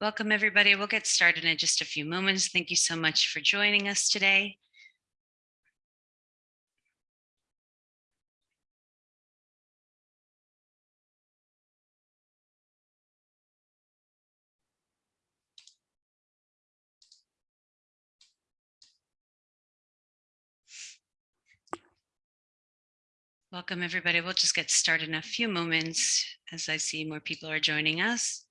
Welcome, everybody. We'll get started in just a few moments. Thank you so much for joining us today. Welcome, everybody. We'll just get started in a few moments as I see more people are joining us.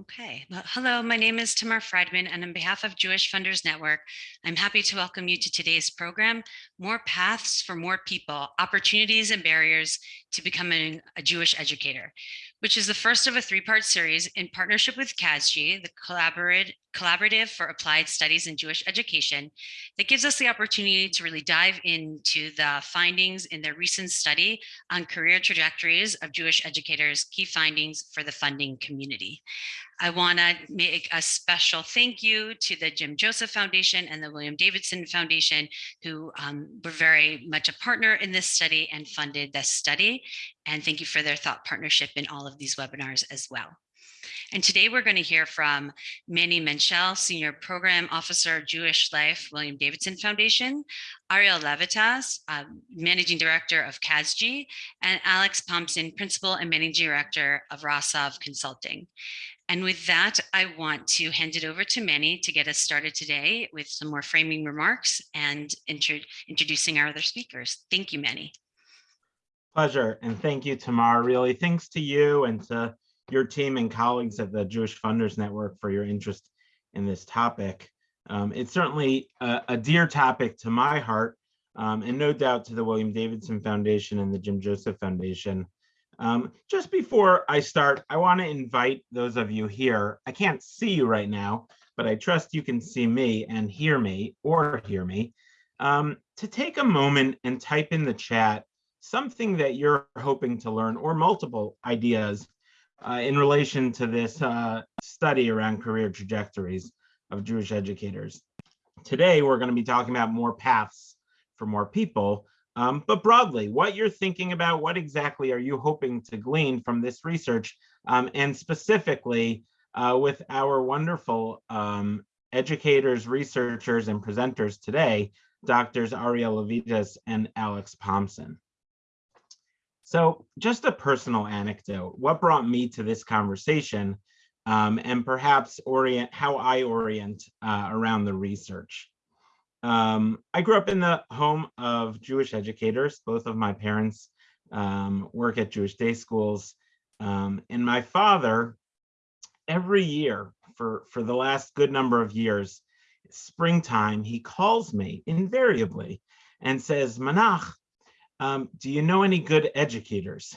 Okay, well, hello, my name is Tamar Friedman, and on behalf of Jewish Funders Network, I'm happy to welcome you to today's program, More Paths for More People, Opportunities and Barriers to Becoming a Jewish Educator, which is the first of a three-part series in partnership with CASJE, the Collaborative for Applied Studies in Jewish Education, that gives us the opportunity to really dive into the findings in their recent study on career trajectories of Jewish educators, key findings for the funding community. I want to make a special thank you to the Jim Joseph Foundation and the William Davidson Foundation, who um, were very much a partner in this study and funded this study. And thank you for their thought partnership in all of these webinars as well. And today we're going to hear from Manny Menchel, Senior Program Officer, Jewish Life, William Davidson Foundation, Arielle Levites, uh, Managing Director of CASJE, and Alex Pomson, Principal and Managing Director of Rosov Consulting. And with that, I want to hand it over to Manny to get us started today with some more framing remarks and intro introducing our other speakers. Thank you, Manny. Pleasure. And thank you, Tamar. Really, thanks to you and to your team and colleagues at the Jewish Funders Network for your interest in this topic. Um, it's certainly a, a, dear topic to my heart, um, and no doubt to the William Davidson Foundation and the Jim Joseph Foundation. Um, just before I start, I want to invite those of you here. I can't see you right now, but I trust you can see me and hear me or hear me. Um, to take a moment and type in the chat something that you're hoping to learn or multiple ideas uh, in relation to this uh, study around career trajectories of Jewish educators. Today, we're going to be talking about more paths for more people, um, but broadly, what you're thinking about, what exactly are you hoping to glean from this research, um, and specifically uh, with our wonderful um, educators, researchers, and presenters today, Doctors Arielle Levites and Alex Pomson. So just a personal anecdote, what brought me to this conversation um, and perhaps orient how I orient uh, around the research. Um, I grew up in the home of Jewish educators. Both of my parents um, work at Jewish day schools. Um, and my father, every year for, for the last good number of years, springtime, he calls me invariably and says, Manach, um, do you know any good educators?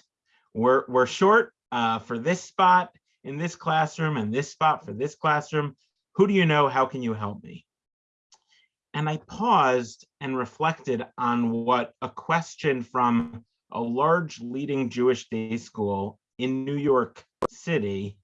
We're, we're short uh, for this spot in this classroom and this spot for this classroom. Who do you know? How can you help me? And I paused and reflected on what a question from a large leading Jewish day school in New York City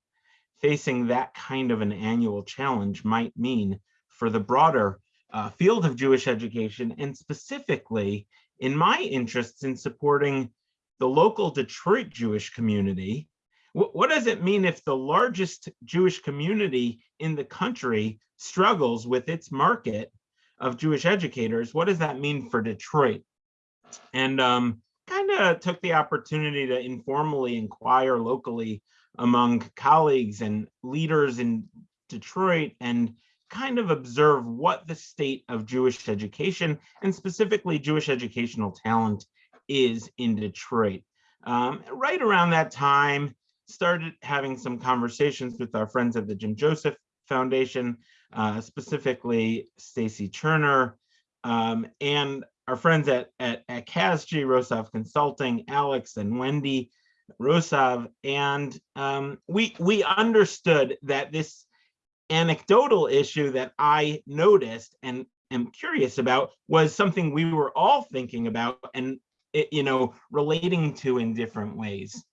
facing that kind of an annual challenge might mean for the broader uh, field of Jewish education and specifically in my interests in supporting the local Detroit Jewish community. What, what does it mean if the largest Jewish community in the country struggles with its market of Jewish educators, what does that mean for Detroit? And um, kind of took the opportunity to informally inquire locally among colleagues and leaders in Detroit and kind of observe what the state of Jewish education and specifically Jewish educational talent is in Detroit. Um, right around that time, started having some conversations with our friends at the Jim Joseph Foundation uh, specifically Stacie Cherner, um, and our friends at, at, at CASJE, Rosov Consulting, Alex and Wendy Rosov, and um, we, we understood that this anecdotal issue that I noticed and am curious about was something we were all thinking about and it, you know relating to in different ways.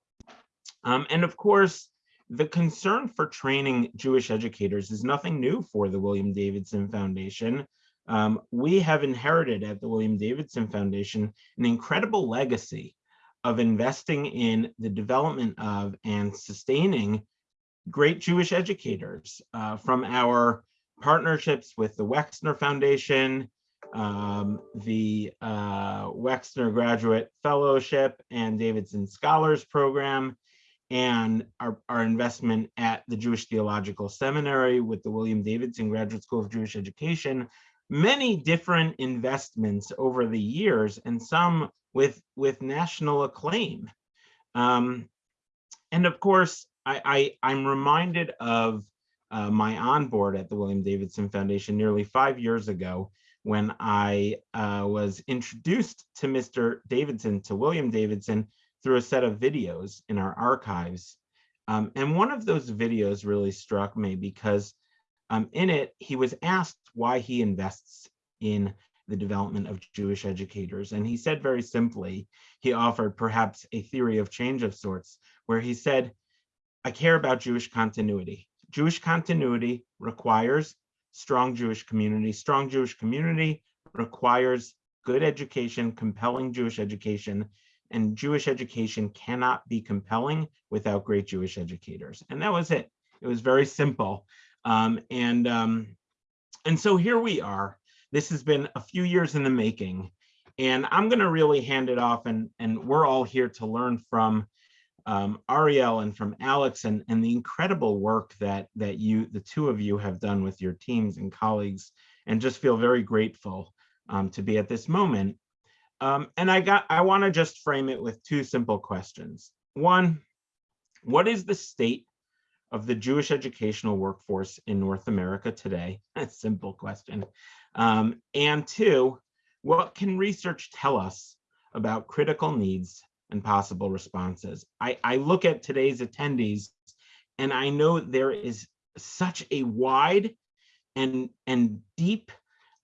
Um, and of course, the concern for training Jewish educators is nothing new for the William Davidson Foundation. Um, we have inherited at the William Davidson Foundation an incredible legacy of investing in the development of and sustaining great Jewish educators uh, from our partnerships with the Wexner Foundation, um, the uh, Wexner Graduate Fellowship and Davidson Scholars Program, and our, our investment at the Jewish Theological Seminary with the William Davidson Graduate School of Jewish Education, many different investments over the years and some with, with national acclaim. Um, and of course, I, I, am reminded of uh, my onboard at the William Davidson Foundation nearly five years ago when I uh, was introduced to Mr. Davidson, to William Davidson, through a set of videos in our archives. Um, and one of those videos really struck me because um, in it, he was asked why he invests in the development of Jewish educators. And he said very simply, he offered perhaps a theory of change of sorts, where he said, I care about Jewish continuity. Jewish continuity requires strong Jewish community. Strong Jewish community requires good education, compelling Jewish education, and Jewish education cannot be compelling without great Jewish educators. And that was it. It was very simple. Um, and, um, and so here we are. This has been a few years in the making. And I'm going to really hand it off, and, and we're all here to learn from um, Ariel and from Alex and, and the incredible work that, that you, the two of you have done with your teams and colleagues, and just feel very grateful um, to be at this moment. Um, and I got, I want to just frame it with two simple questions. One, what is the state of the Jewish educational workforce in North America today? A simple question. Um, and two, what can research tell us about critical needs and possible responses? I, I look at today's attendees and I know there is such a wide and, and deep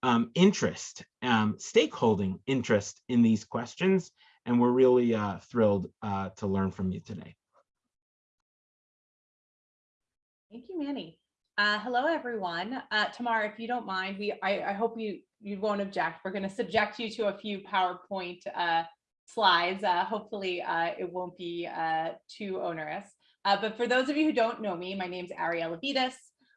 um, interest, um, stakeholding interest in these questions. And we're really uh, thrilled uh, to learn from you today. Thank you, Manny. Uh, hello, everyone. Uh, Tamara, if you don't mind, we I, I hope you you won't object. We're going to subject you to a few PowerPoint uh, slides. Uh, hopefully, uh, it won't be uh, too onerous. But for those of you who don't know me, my name is Arielle Levites.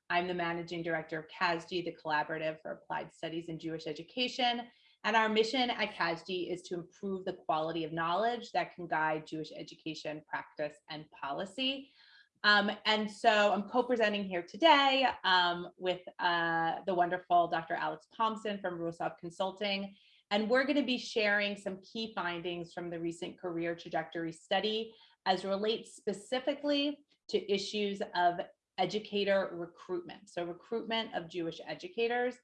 I'm the managing director of CASJE, the Collaborative for Applied Studies in Jewish Education. And our mission at CASJE is to improve the quality of knowledge that can guide Jewish education, practice, and policy. Um, and so I'm co-presenting here today um, with uh, the wonderful Dr. Alex Pomson from Rosov Consulting. And we're going to be sharing some key findings from the recent career trajectory study as relates specifically to issues of educator recruitment. So recruitment of Jewish educators.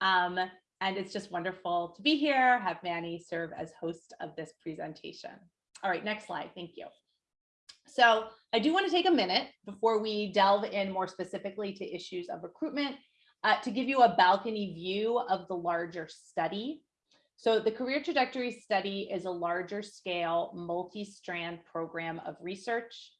Um, and it's just wonderful to be here, have Manny serve as host of this presentation. All right, next slide, thank you. So I do want to take a minute before we delve in more specifically to issues of recruitment uh, to give you a balcony view of the larger study. So the career trajectory study is a larger scale multi-strand program of research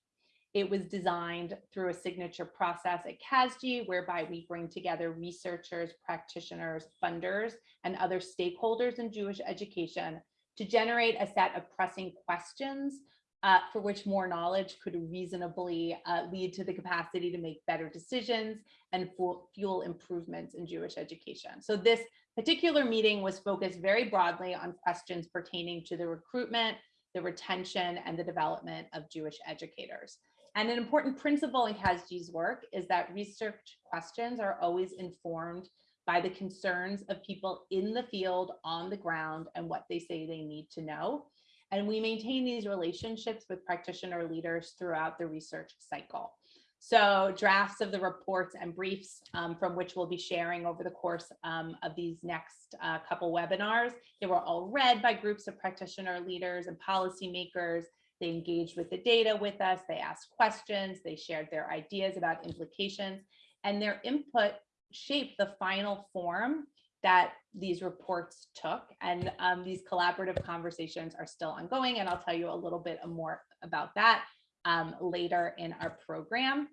it was designed through a signature process at CASJE, whereby we bring together researchers, practitioners, funders, and other stakeholders in Jewish education to generate a set of pressing questions uh, for which more knowledge could reasonably uh, lead to the capacity to make better decisions and fuel improvements in Jewish education. So this particular meeting was focused very broadly on questions pertaining to the recruitment, the retention, and the development of Jewish educators. And an important principle in CASJE's work is that research questions are always informed by the concerns of people in the field on the ground and what they say they need to know. And we maintain these relationships with practitioner leaders throughout the research cycle. So drafts of the reports and briefs um, from which we'll be sharing over the course um, of these next uh, couple webinars, they were all read by groups of practitioner leaders and policymakers they engaged with the data with us. They asked questions. They shared their ideas about implications and their input shaped the final form that these reports took. And um, these collaborative conversations are still ongoing. And I'll tell you a little bit more about that um, later in our program.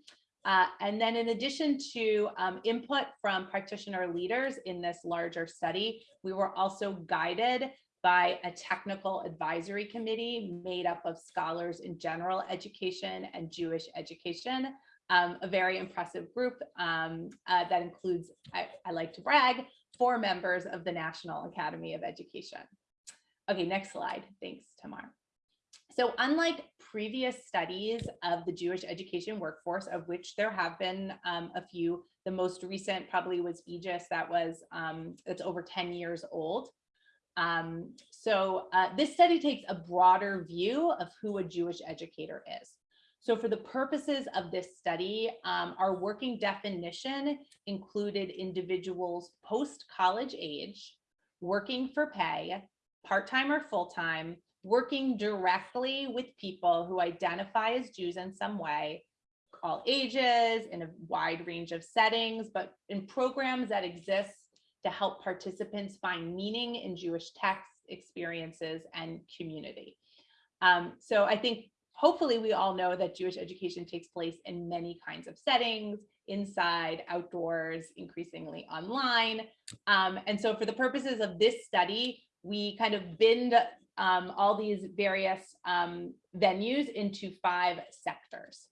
Uh, and then in addition to um, input from practitioner leaders in this larger study, we were also guided by a technical advisory committee made up of scholars in general education and Jewish education. Um, a very impressive group um, uh, that includes, I, I like to brag, four members of the National Academy of Education. Okay, next slide. Thanks, Tamar. So unlike previous studies of the Jewish education workforce, of which there have been um, a few, the most recent probably was Aegis that was, um, it's over 10 years old. Um, so uh, this study takes a broader view of who a Jewish educator is. So for the purposes of this study, um, our working definition included individuals post-college age, working for pay, part-time or full-time, working directly with people who identify as Jews in some way, all ages, in a wide range of settings, but in programs that exist to help participants find meaning in Jewish texts, experiences, and community. Um, so I think hopefully we all know that Jewish education takes place in many kinds of settings, inside, outdoors, increasingly online. Um, and so for the purposes of this study, we kind of binned um, all these various um, venues into five sectors.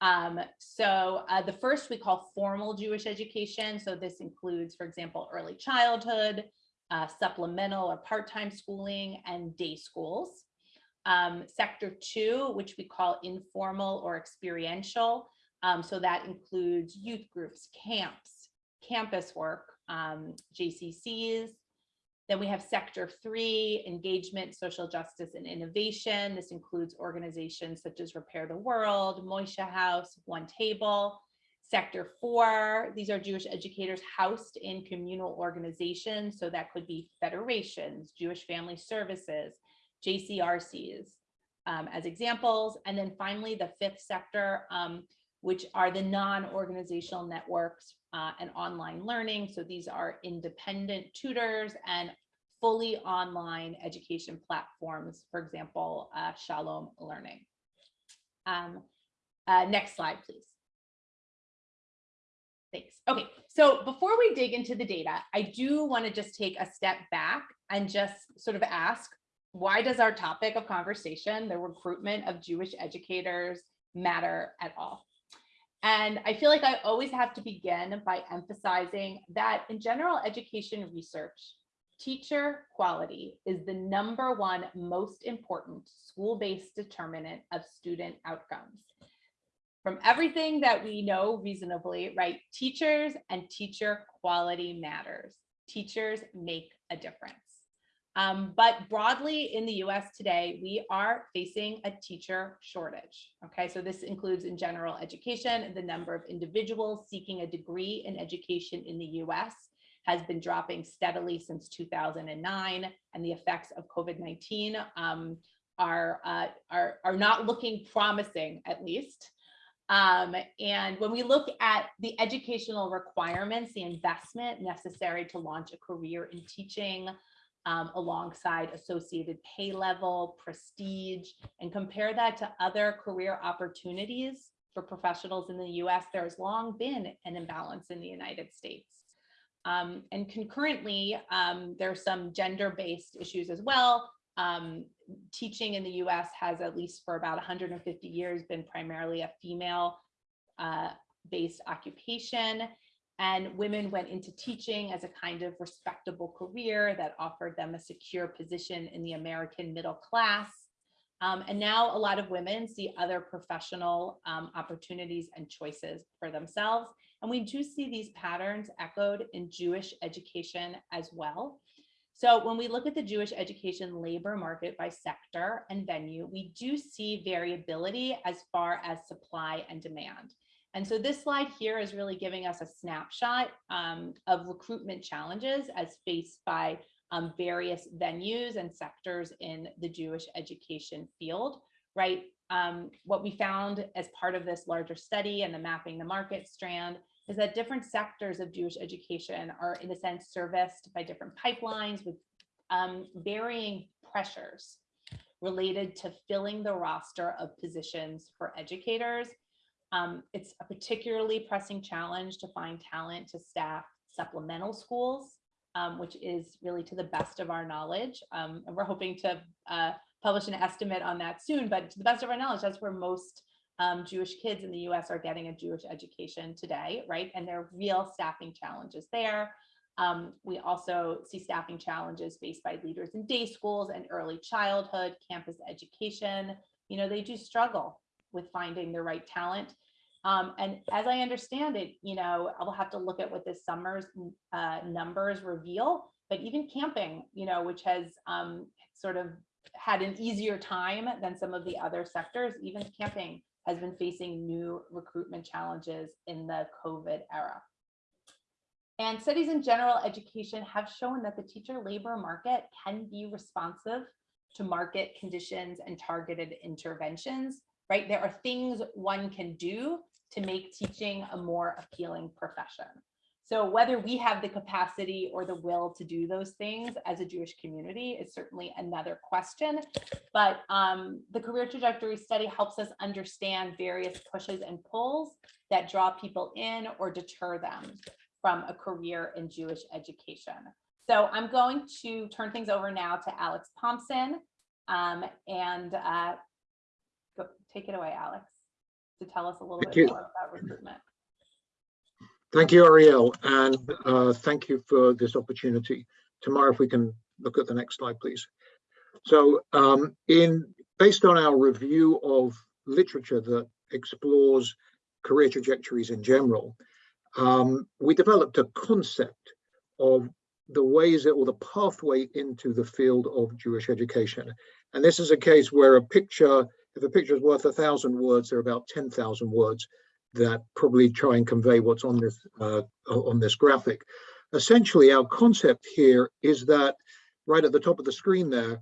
Um, so uh, the first we call formal Jewish education. So this includes, for example, early childhood, uh, supplemental or part-time schooling and day schools. Um, sector two, which we call informal or experiential. Um, so that includes youth groups, camps, campus work, um, JCCs, then we have sector three, engagement, social justice and innovation. This includes organizations such as Repair the World, Moishe House, One Table. Sector four, these are Jewish educators housed in communal organizations. So that could be federations, Jewish Family Services, JCRCs um, as examples. And then finally, the fifth sector, um, which are the non-organizational networks uh, and online learning. So these are independent tutors and fully online education platforms, for example, uh, Shalom Learning. Um, uh, next slide, please. Thanks. Okay, so before we dig into the data, I do want to just take a step back and just sort of ask, why does our topic of conversation, the recruitment of Jewish educators, matter at all? And I feel like I always have to begin by emphasizing that in general education research, teacher quality is the number one most important school-based determinant of student outcomes. From everything that we know reasonably, right, teachers and teacher quality matters. Teachers make a difference. Um, but broadly in the US today, we are facing a teacher shortage. Okay, so this includes in general education, the number of individuals seeking a degree in education in the US has been dropping steadily since 2009, and the effects of COVID-19 um, are, uh, are, are not looking promising, at least. Um, and when we look at the educational requirements, the investment necessary to launch a career in teaching, um, alongside associated pay level, prestige, and compare that to other career opportunities for professionals in the US, there has long been an imbalance in the United States. Um, and concurrently, um, there are some gender-based issues as well. Um, teaching in the US has at least for about 150 years been primarily a female uh, based occupation. And women went into teaching as a kind of respectable career that offered them a secure position in the American middle class. Um, and now a lot of women see other professional um, opportunities and choices for themselves. And we do see these patterns echoed in Jewish education as well. So when we look at the Jewish education labor market by sector and venue, we do see variability as far as supply and demand. And so this slide here is really giving us a snapshot um, of recruitment challenges as faced by um, various venues and sectors in the Jewish education field, right? Um, what we found as part of this larger study and the mapping the market strand is that different sectors of Jewish education are in a sense serviced by different pipelines with um, varying pressures related to filling the roster of positions for educators um, it's a particularly pressing challenge to find talent to staff supplemental schools um, which is really to the best of our knowledge. Um, and we're hoping to uh, publish an estimate on that soon, but to the best of our knowledge, that's where most um, Jewish kids in the US are getting a Jewish education today, right? And there are real staffing challenges there. Um, we also see staffing challenges faced by leaders in day schools and early childhood, campus education. You know, they do struggle with finding the right talent. Um, and as I understand it, you know, I'll have to look at what this summer's uh, numbers reveal, but even camping, you know, which has um, sort of had an easier time than some of the other sectors, even camping has been facing new recruitment challenges in the COVID era. And studies in general education have shown that the teacher labor market can be responsive to market conditions and targeted interventions, right? There are things one can do to make teaching a more appealing profession. So whether we have the capacity or the will to do those things as a Jewish community is certainly another question. But um, the career trajectory study helps us understand various pushes and pulls that draw people in or deter them from a career in Jewish education. So I'm going to turn things over now to Alex Pomson um, and uh, take it away, Alex, to tell us a little Thank bit you. more about recruitment. Thank you, Ariel, and uh, thank you for this opportunity. Tamar, if we can look at the next slide, please. So um, in based on our review of literature that explores career trajectories in general, um, we developed a concept of the ways that, or the pathway into the field of Jewish education. And this is a case where a picture, if a picture is worth a thousand words, there are about 10,000 words that probably try and convey what's on this uh, on this graphic. Essentially, our concept here is that right at the top of the screen there,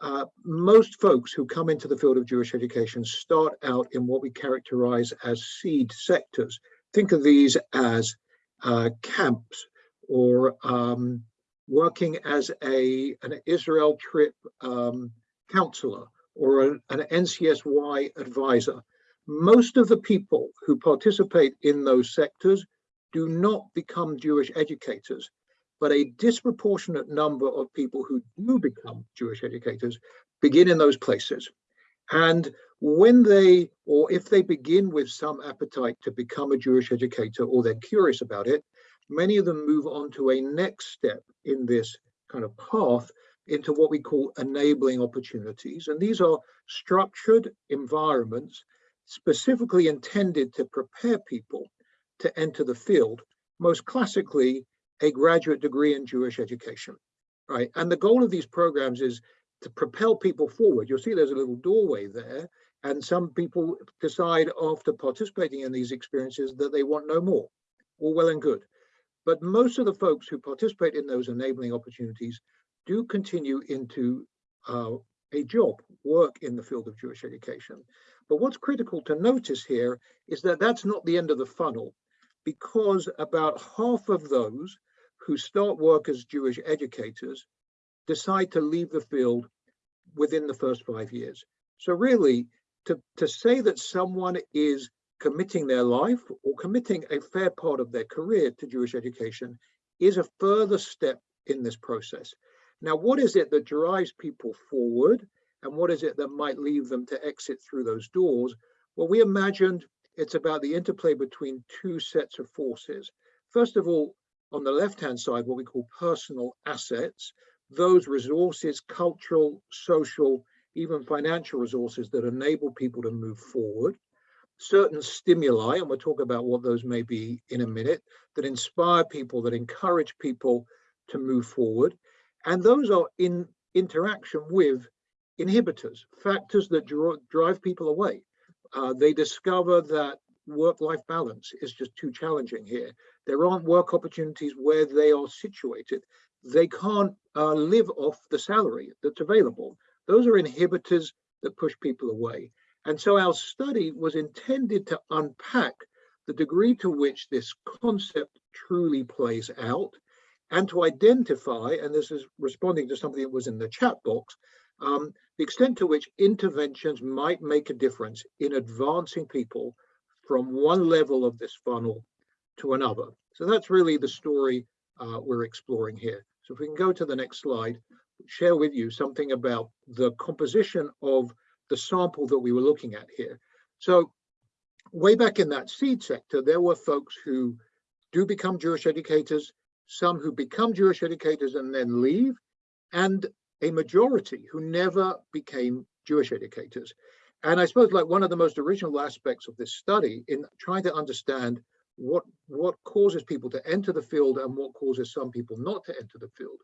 uh, most folks who come into the field of Jewish education start out in what we characterize as seed sectors. Think of these as uh, camps or um, working as a an Israel trip um, counselor or an, an NCSY advisor most of the people who participate in those sectors do not become Jewish educators, but a disproportionate number of people who do become Jewish educators begin in those places. And when they, or if they begin with some appetite to become a Jewish educator or they're curious about it, many of them move on to a next step in this kind of path into what we call enabling opportunities. And these are structured environments specifically intended to prepare people to enter the field, most classically a graduate degree in Jewish education, right? And the goal of these programs is to propel people forward. You'll see there's a little doorway there, and some people decide after participating in these experiences that they want no more, all well and good. But most of the folks who participate in those enabling opportunities do continue into uh, a job, work in the field of Jewish education. But what's critical to notice here is that that's not the end of the funnel because about half of those who start work as Jewish educators decide to leave the field within the first five years. So really, to, to say that someone is committing their life or committing a fair part of their career to Jewish education is a further step in this process. Now, what is it that drives people forward and what is it that might leave them to exit through those doors? Well, we imagined it's about the interplay between two sets of forces. First of all, on the left-hand side, what we call personal assets, those resources, cultural, social, even financial resources that enable people to move forward. Certain stimuli, and we'll talk about what those may be in a minute, that inspire people, that encourage people to move forward. And those are in interaction with inhibitors, factors that drive people away. Uh, they discover that work-life balance is just too challenging here. There aren't work opportunities where they are situated. They can't uh, live off the salary that's available. Those are inhibitors that push people away. And so our study was intended to unpack the degree to which this concept truly plays out and to identify, and this is responding to something that was in the chat box, um, the extent to which interventions might make a difference in advancing people from one level of this funnel to another. So that's really the story uh, we're exploring here. So if we can go to the next slide, share with you something about the composition of the sample that we were looking at here. So way back in that seed sector, there were folks who do become Jewish educators, some who become Jewish educators and then leave, and a majority who never became Jewish educators. And I suppose like one of the most original aspects of this study in trying to understand what, what causes people to enter the field and what causes some people not to enter the field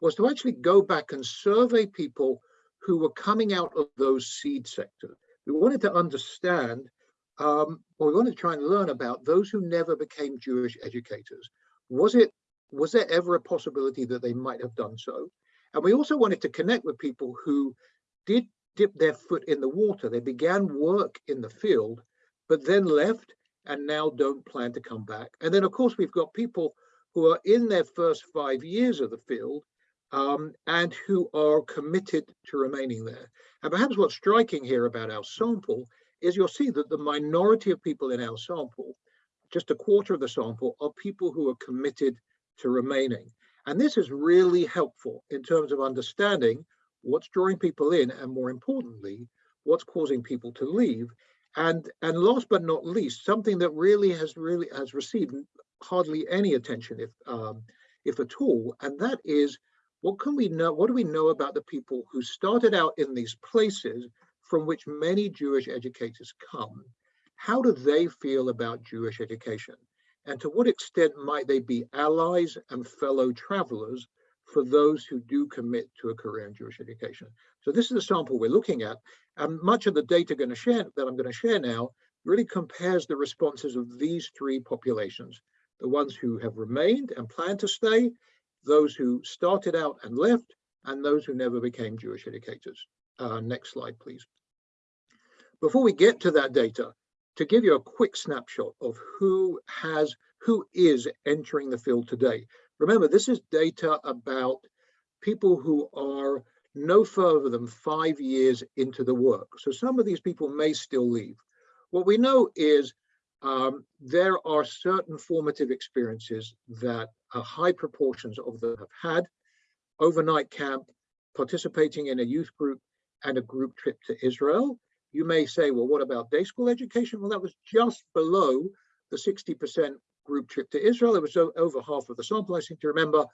was to actually go back and survey people who were coming out of those seed sectors. We wanted to understand, um, or we wanted to try and learn about those who never became Jewish educators. Was it, was there ever a possibility that they might have done so? And we also wanted to connect with people who did dip their foot in the water. They began work in the field, but then left and now don't plan to come back. And then of course, we've got people who are in their first five years of the field um, and who are committed to remaining there. And perhaps what's striking here about our sample is you'll see that the minority of people in our sample, just a quarter of the sample, are people who are committed to remaining. And this is really helpful in terms of understanding what's drawing people in and more importantly, what's causing people to leave. And, and last but not least, something that really has really has received hardly any attention, if, um, if at all, and that is what can we know, what do we know about the people who started out in these places from which many Jewish educators come? How do they feel about Jewish education? And to what extent might they be allies and fellow travelers for those who do commit to a career in Jewish education? So this is the sample we're looking at. And much of the data going to share that I'm going to share now really compares the responses of these three populations, the ones who have remained and plan to stay, those who started out and left, and those who never became Jewish educators. Uh, next slide, please. Before we get to that data, to give you a quick snapshot of who has, who is entering the field today. Remember, this is data about people who are no further than five years into the work. So some of these people may still leave. What we know is um, there are certain formative experiences that a high proportions of them have had. Overnight camp, participating in a youth group and a group trip to Israel. You may say, well, what about day school education? Well, that was just below the 60% group trip to Israel. It was over half of the sample, I seem to remember,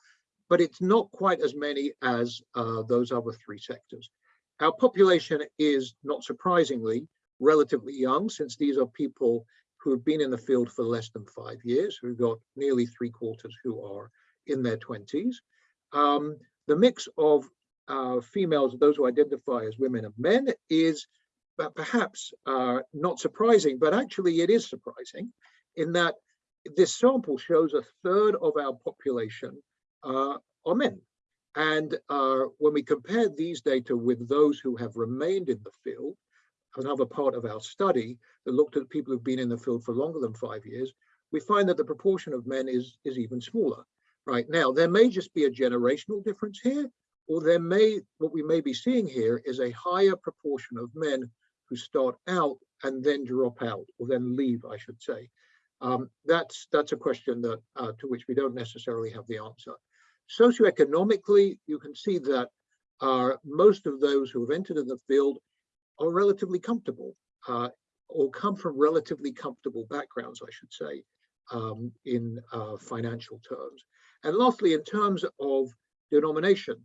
but it's not quite as many as uh, those other three sectors. Our population is, not surprisingly, relatively young, since these are people who have been in the field for less than five years. We've got nearly three quarters who are in their 20s. Um, the mix of uh, females, those who identify as women and men, is perhaps uh, not surprising, but actually it is surprising in that this sample shows a third of our population uh, are men. And uh, when we compare these data with those who have remained in the field, another part of our study that looked at people who've been in the field for longer than five years, we find that the proportion of men is, is even smaller. Right now, there may just be a generational difference here, or there may, what we may be seeing here is a higher proportion of men who start out and then drop out, or then leave, I should say. Um, that's that's a question that uh, to which we don't necessarily have the answer. Socioeconomically, you can see that uh, most of those who have entered in the field are relatively comfortable uh, or come from relatively comfortable backgrounds, I should say, um, in uh, financial terms. And lastly, in terms of denomination,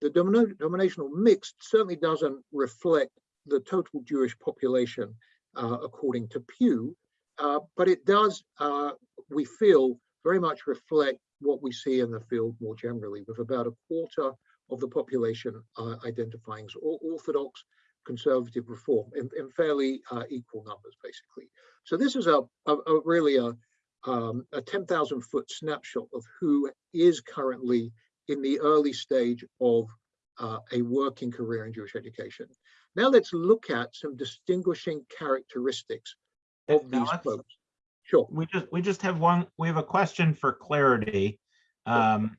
the denominational mix certainly doesn't reflect the total Jewish population uh, according to Pew, uh, but it does, uh, we feel, very much reflect what we see in the field more generally, with about a quarter of the population uh, identifying as Orthodox, conservative reform in, in fairly uh, equal numbers, basically. So this is a, a, a really a, um, a 10,000 foot snapshot of who is currently in the early stage of uh, a working career in Jewish education. Now let's look at some distinguishing characteristics of Now these folks. Sure. We just, we just have one, we have a question for clarity. Um,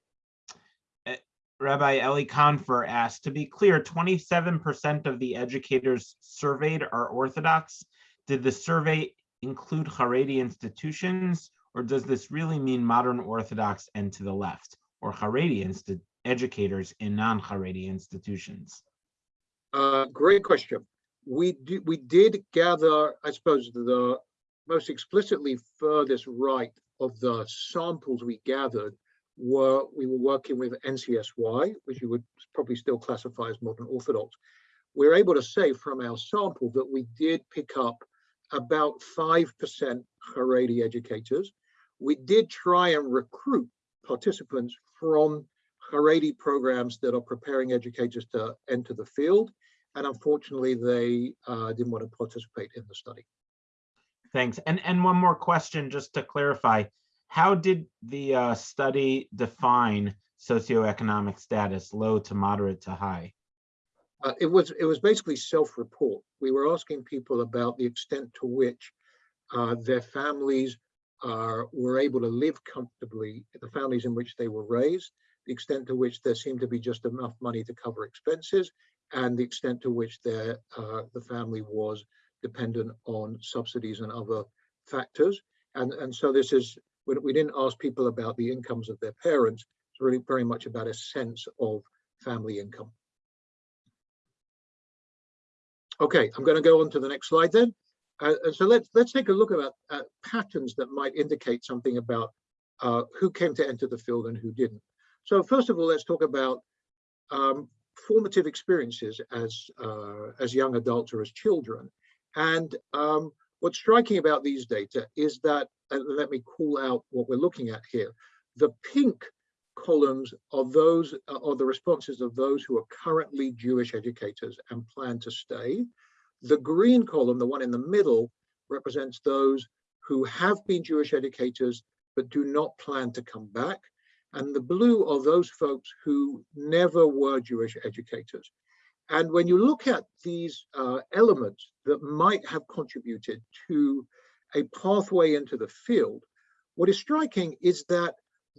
eh, Rabbi Eli Confer asked, to be clear, twenty-seven percent of the educators surveyed are Orthodox. Did the survey include Haredi institutions Or does this really mean modern Orthodox and to the left, or Haredi educators in non-Haredi institutions? Uh, great question. We did, we did gather, I suppose, the most explicitly furthest right of the samples we gathered were, we were working with NCSY, which you would probably still classify as modern Orthodox. We're able to say from our sample that we did pick up about 5% Haredi educators. We did try and recruit participants from Haredi programs that are preparing educators to enter the field. And unfortunately, they uh, didn't want to participate in the study. Thanks. And, and one more question, just to clarify. How did the uh, study define socioeconomic status, low to moderate to high? Uh, it was it was basically self-report. We were asking people about the extent to which uh, their families are were able to live comfortably, the families in which they were raised, the extent to which there seemed to be just enough money to cover expenses, and the extent to which their uh, the family was dependent on subsidies and other factors. And and so this is we, we didn't ask people about the incomes of their parents. It's really very much about a sense of family income. Okay, I'm going to go on to the next slide then. Uh, and so let's let's take a look at uh, patterns that might indicate something about uh, who came to enter the field and who didn't. So first of all, let's talk about um, formative experiences as uh, as young adults or as children. And um, what's striking about these data is that, and let me call out what we're looking at here. The pink columns are those are the responses of those who are currently Jewish educators and plan to stay. The green column, the one in the middle, represents those who have been Jewish educators but do not plan to come back. And the blue are those folks who never were Jewish educators. And when you look at these uh, elements that might have contributed to a pathway into the field, what is striking is that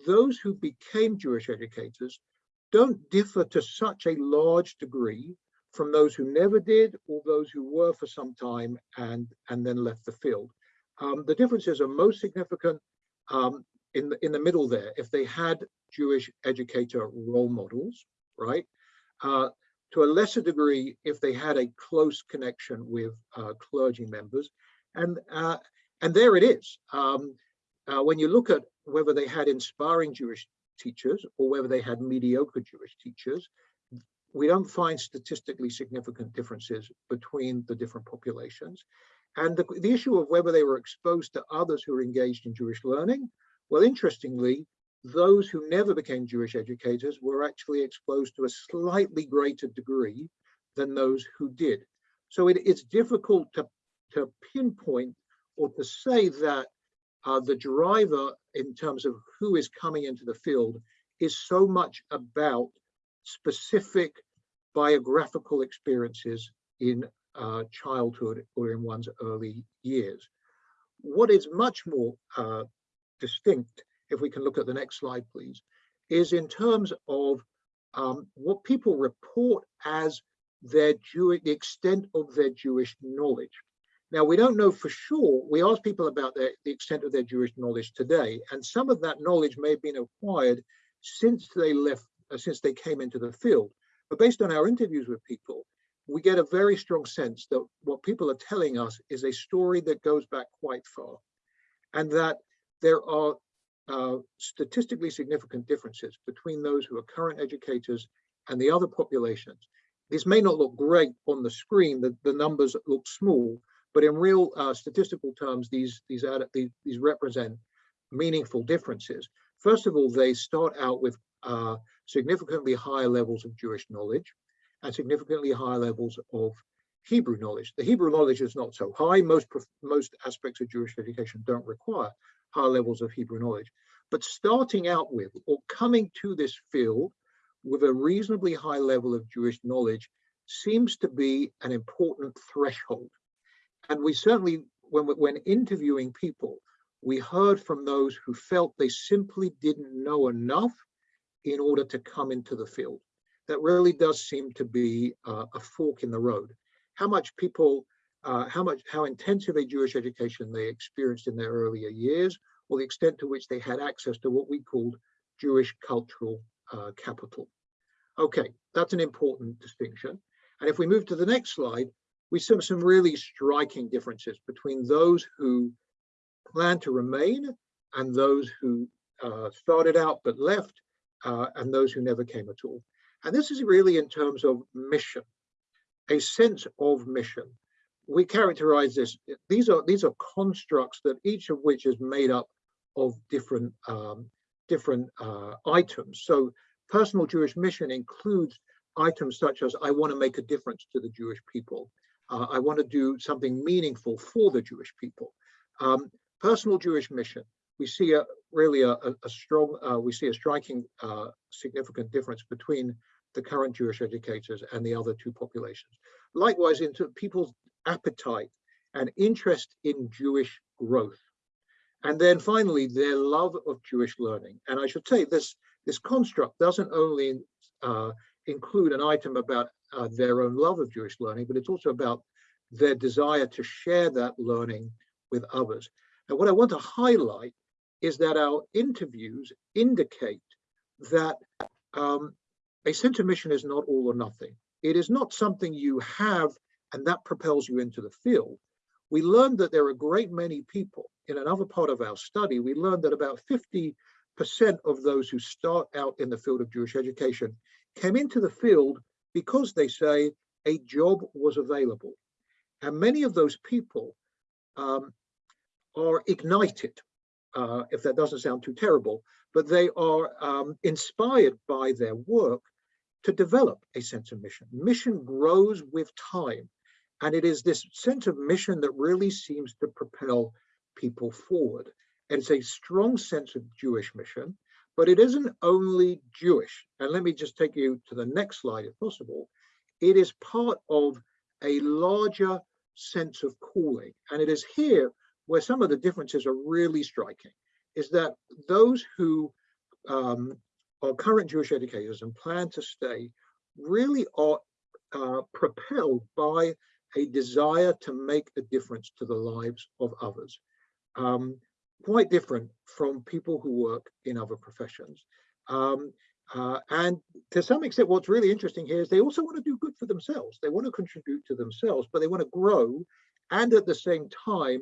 those who became Jewish educators don't differ to such a large degree from those who never did or those who were for some time and, and then left the field. Um, the differences are most significant um, in, the, in the middle there. If they had Jewish educator role models, right? Uh, to a lesser degree, if they had a close connection with uh, clergy members. And, uh, and there it is. Um, uh, when you look at whether they had inspiring Jewish teachers or whether they had mediocre Jewish teachers, we don't find statistically significant differences between the different populations. And the, the issue of whether they were exposed to others who were engaged in Jewish learning, well, interestingly, those who never became Jewish educators were actually exposed to a slightly greater degree than those who did. So it, it's difficult to, to pinpoint or to say that uh, the driver in terms of who is coming into the field is so much about specific biographical experiences in uh, childhood or in one's early years. What is much more uh, distinct, if we can look at the next slide, please, is in terms of um, what people report as their the extent of their Jewish knowledge. Now, we don't know for sure. We asked people about their, the extent of their Jewish knowledge today, and some of that knowledge may have been acquired since they left, uh, since they came into the field. But based on our interviews with people, we get a very strong sense that what people are telling us is a story that goes back quite far, and that there are uh, statistically significant differences between those who are current educators and the other populations. This may not look great on the screen, the, the numbers look small, but in real uh, statistical terms, these, these, add, these, these, represent meaningful differences. First of all, they start out with uh, significantly higher levels of Jewish knowledge and significantly higher levels of Hebrew knowledge. The Hebrew knowledge is not so high. Most, most aspects of Jewish education don't require high levels of Hebrew knowledge. But starting out with or coming to this field with a reasonably high level of Jewish knowledge seems to be an important threshold and we certainly, when, when interviewing people, we heard from those who felt they simply didn't know enough in order to come into the field. That really does seem to be uh, a fork in the road. How much people, uh, how much, how intensive a Jewish education they experienced in their earlier years, or the extent to which they had access to what we called Jewish cultural uh, capital. Okay, that's an important distinction. And if we move to the next slide, we see some really striking differences between those who plan to remain and those who uh, started out but left uh, and those who never came at all. And this is really in terms of mission, a sense of mission. We characterize this, these are these are constructs that each of which is made up of different um, different uh, items. So personal Jewish mission includes items such as I want to make a difference to the Jewish people. Uh, I want to do something meaningful for the Jewish people. Um, personal Jewish mission, we see a really a, a, a strong, uh, we see a striking uh, significant difference between the current Jewish educators and the other two populations. Likewise, into people's appetite and interest in Jewish growth. And then finally, their love of Jewish learning. And I should say this, this construct doesn't only uh, include an item about uh, their own love of Jewish learning, but it's also about their desire to share that learning with others. And what I want to highlight is that our interviews indicate that um, a of mission is not all or nothing. It is not something you have and that propels you into the field. We learned that there are a great many people in another part of our study. We learned that about 50% of those who start out in the field of Jewish education came into the field because they say a job was available. And many of those people um, are ignited, uh, if that doesn't sound too terrible, but they are um, inspired by their work to develop a sense of mission. Mission grows with time. And it is this sense of mission that really seems to propel people forward. And it's a strong sense of Jewish mission, but it isn't only Jewish. And let me just take you to the next slide if possible. It is part of a larger sense of calling. And it is here where some of the differences are really striking, is that those who um, are current Jewish educators and plan to stay really are uh, propelled by a desire to make a difference to the lives of others. Um, quite different from people who work in other professions. Um, uh, and to some extent, what's really interesting here is they also want to do good for themselves. They want to contribute to themselves, but they want to grow and at the same time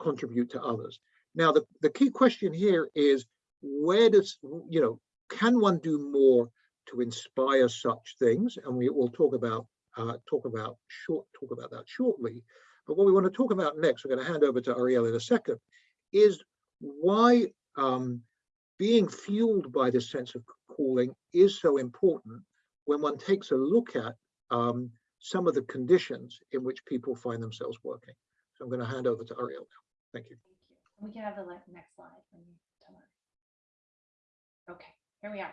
contribute to others. Now, the, the key question here is where does, you know, can one do more to inspire such things? And we will talk about uh, talk about short talk about that shortly. But what we want to talk about next, we're going to hand over to Arielle in a second, is why um, being fueled by this sense of calling is so important when one takes a look at um, some of the conditions in which people find themselves working. So I'm going to hand over to Arielle now. Thank you. Thank you. We can have the next slide. Okay, here we are.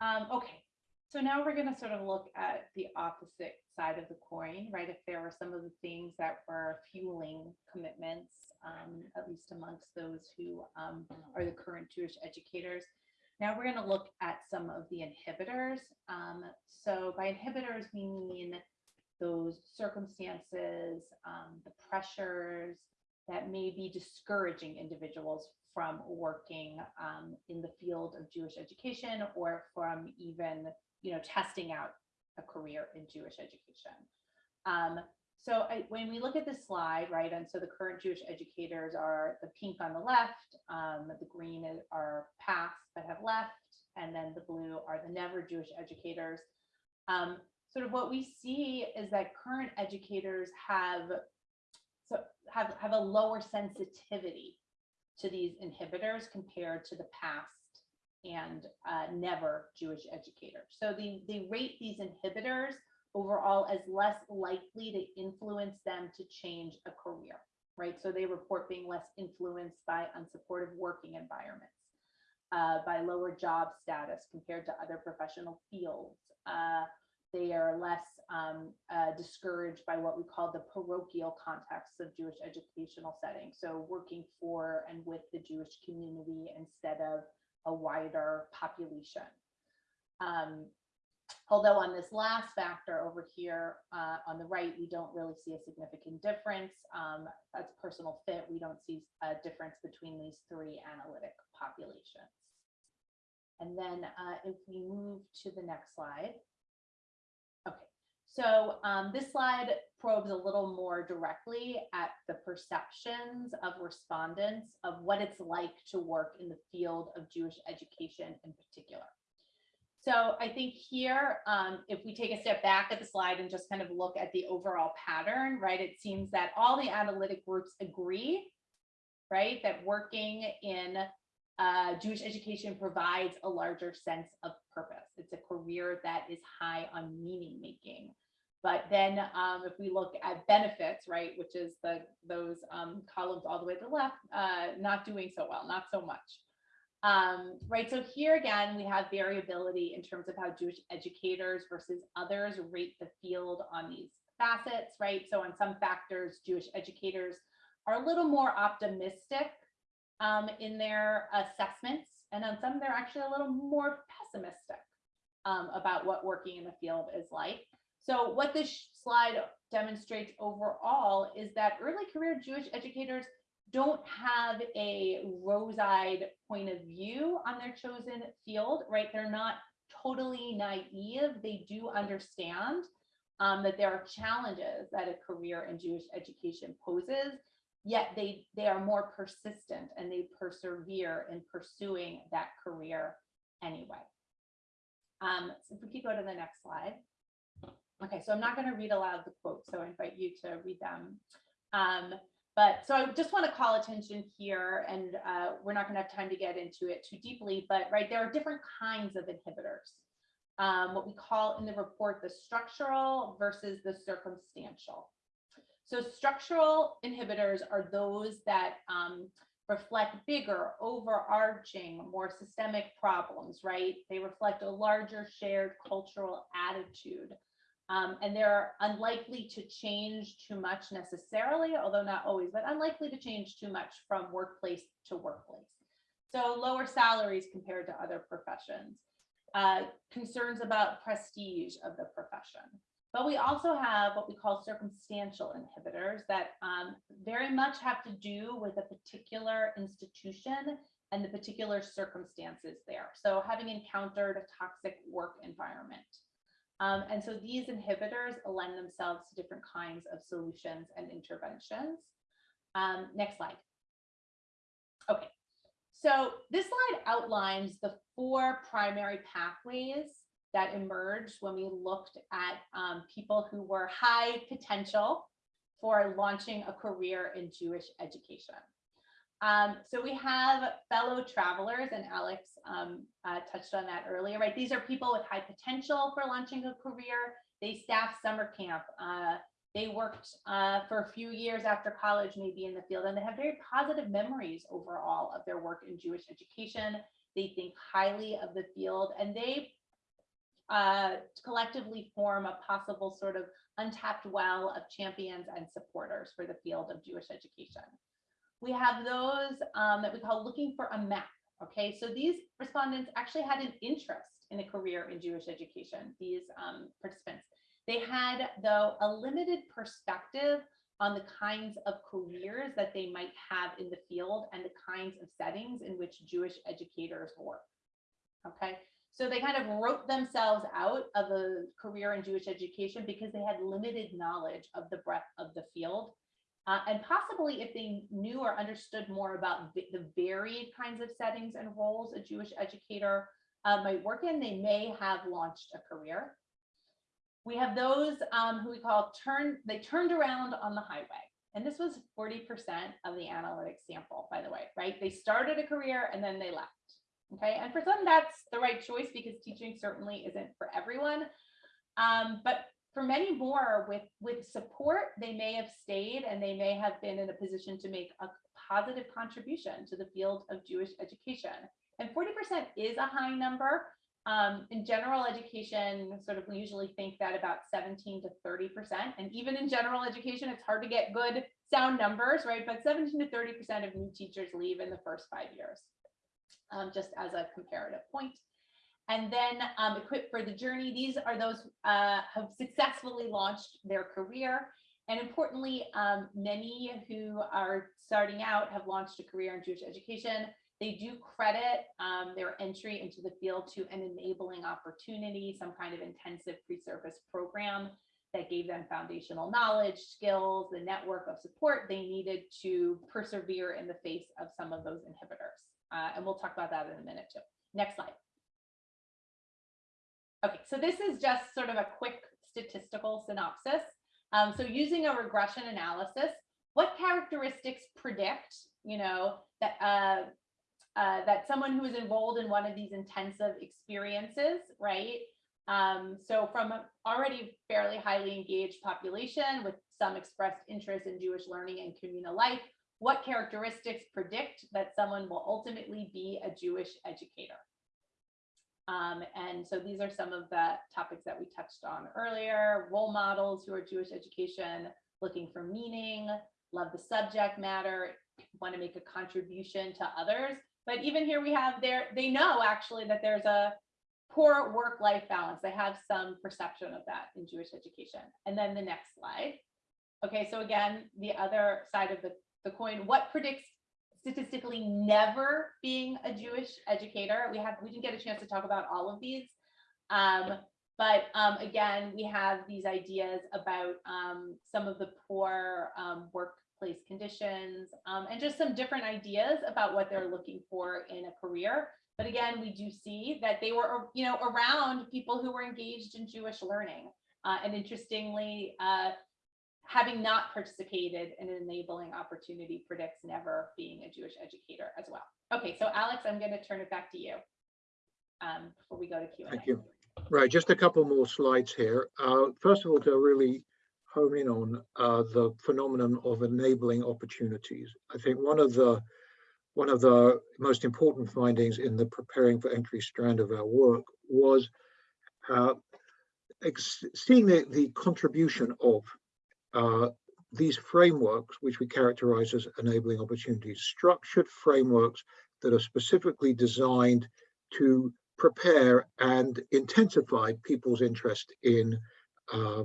Um, okay, so now we're going to sort of look at the opposite side of the coin, right? If there were some of the things that were fueling commitments, um, at least amongst those who um, are the current Jewish educators. Now we're going to look at some of the inhibitors. Um, so by inhibitors, we mean those circumstances, um, the pressures that may be discouraging individuals from working um, in the field of Jewish education or from even, you know, testing out a career in Jewish education. Um, so I, when we look at this slide, right, and so the current Jewish educators are the pink on the left, um, the green are past that have left, and then the blue are the never Jewish educators. Um, sort of what we see is that current educators have so have, have a lower sensitivity to these inhibitors compared to the past and uh, never Jewish educators. So they, they rate these inhibitors overall as less likely to influence them to change a career, right? So they report being less influenced by unsupportive working environments, uh, by lower job status compared to other professional fields. Uh, they are less um, uh, discouraged by what we call the parochial context of Jewish educational settings. So working for and with the Jewish community instead of a wider population. Um, Although on this last factor over here uh, on the right, we don't really see a significant difference. Um, That's personal fit. We don't see a difference between these three analytic populations. And then uh, if we move to the next slide. So um, this slide probes a little more directly at the perceptions of respondents of what it's like to work in the field of Jewish education in particular. So I think here, um, if we take a step back at the slide and just kind of look at the overall pattern, right, it seems that all the analytic groups agree, right, that working in uh, Jewish education provides a larger sense of purpose. It's a career that is high on meaning making. But then um, if we look at benefits, right, which is the those um, columns all the way to the left, uh, not doing so well, not so much. Um, right, so here again, we have variability in terms of how Jewish educators versus others rate the field on these facets, right? So on some factors, Jewish educators are a little more optimistic um, in their assessments, and on some they're actually a little more pessimistic um, about what working in the field is like. So what this slide demonstrates overall is that early career Jewish educators don't have a rose-eyed point of view on their chosen field, right? They're not totally naive. They do understand um, that there are challenges that a career in Jewish education poses, yet they, they are more persistent and they persevere in pursuing that career anyway. Um, so if we could go to the next slide. Okay, so I'm not going to read aloud the quotes, so I invite you to read them. Um, but so I just want to call attention here, and uh, we're not going to have time to get into it too deeply, but right, there are different kinds of inhibitors. Um, what we call in the report the structural versus the circumstantial. So structural inhibitors are those that um, reflect bigger, overarching, more systemic problems, right? They reflect a larger shared cultural attitude. Um, and they're unlikely to change too much necessarily, although not always, but unlikely to change too much from workplace to workplace. So lower salaries compared to other professions, uh, concerns about prestige of the profession. But we also have what we call circumstantial inhibitors that um, very much have to do with a particular institution and the particular circumstances there. So having encountered a toxic work environment. Um, and so these inhibitors lend themselves to different kinds of solutions and interventions. Um, next slide. Okay, so this slide outlines the four primary pathways that emerged when we looked at um, people who were high potential for launching a career in Jewish education. Um, so we have fellow travelers, and Alex um, uh, touched on that earlier, right? These are people with high potential for launching a career. They staff summer camp. Uh, they worked uh, for a few years after college, maybe in the field, and they have very positive memories overall of their work in Jewish education. They think highly of the field, and they uh, collectively form a possible sort of untapped well of champions and supporters for the field of Jewish education. We have those um, that we call looking for a map. Okay, so these respondents actually had an interest in a career in Jewish education, these um, participants. They had, though, a limited perspective on the kinds of careers that they might have in the field and the kinds of settings in which Jewish educators work. Okay, so they kind of wrote themselves out of a career in Jewish education because they had limited knowledge of the breadth of the field uh, and possibly if they knew or understood more about the varied kinds of settings and roles a Jewish educator uh, might work in, they may have launched a career. We have those um, who we call turn, they turned around on the highway. And this was 40% of the analytic sample, by the way, right? They started a career and then they left. Okay, and for some that's the right choice because teaching certainly isn't for everyone. Um, but for many more with with support they may have stayed and they may have been in a position to make a positive contribution to the field of jewish education. And 40% is a high number. Um, in general education sort of we usually think that about 17 to 30 percent. And even in general education it's hard to get good sound numbers right? But 17 to 30 percent of new teachers leave in the first five years um, just as a comparative point And then um, equipped for the journey, these are those uh, have successfully launched their career. And importantly, um, many who are starting out have launched a career in Jewish education. They do credit um, their entry into the field to an enabling opportunity, some kind of intensive pre-service program that gave them foundational knowledge, skills, the network of support they needed to persevere in the face of some of those inhibitors. Uh, and we'll talk about that in a minute too. Next slide. Okay, so this is just sort of a quick statistical synopsis. Um, so using a regression analysis, what characteristics predict, you know, that uh, uh, that someone who is enrolled in one of these intensive experiences, right? Um, so from an already fairly highly engaged population with some expressed interest in Jewish learning and communal life, what characteristics predict that someone will ultimately be a Jewish educator? Um, and so these are some of the topics that we touched on earlier, role models who are Jewish education, looking for meaning, love the subject matter, want to make a contribution to others. But even here we have there, they know actually that there's a poor work-life balance. They have some perception of that in Jewish education. And then the next slide. Okay, so again, the other side of the, the coin, what predicts statistically never being a Jewish educator? We have we didn't get a chance to talk about all of these. Um, but um, again, we have these ideas about um, some of the poor um, workplace conditions um, and just some different ideas about what they're looking for in a career. But again, we do see that they were, you know, around people who were engaged in Jewish learning. Uh, and interestingly, uh, having not participated in an enabling opportunity predicts never being a Jewish educator as well. Okay, so Alex, I'm going to turn it back to you um, before we go to Q&A. Thank you. Right, just a couple more slides here. Uh, first of all, to really hone in on uh, the phenomenon of enabling opportunities. I think one of the one of the most important findings in the preparing for entry strand of our work was uh, seeing the, the contribution of these frameworks, which we characterize as enabling opportunities, structured frameworks that are specifically designed to prepare and intensify people's interest in uh,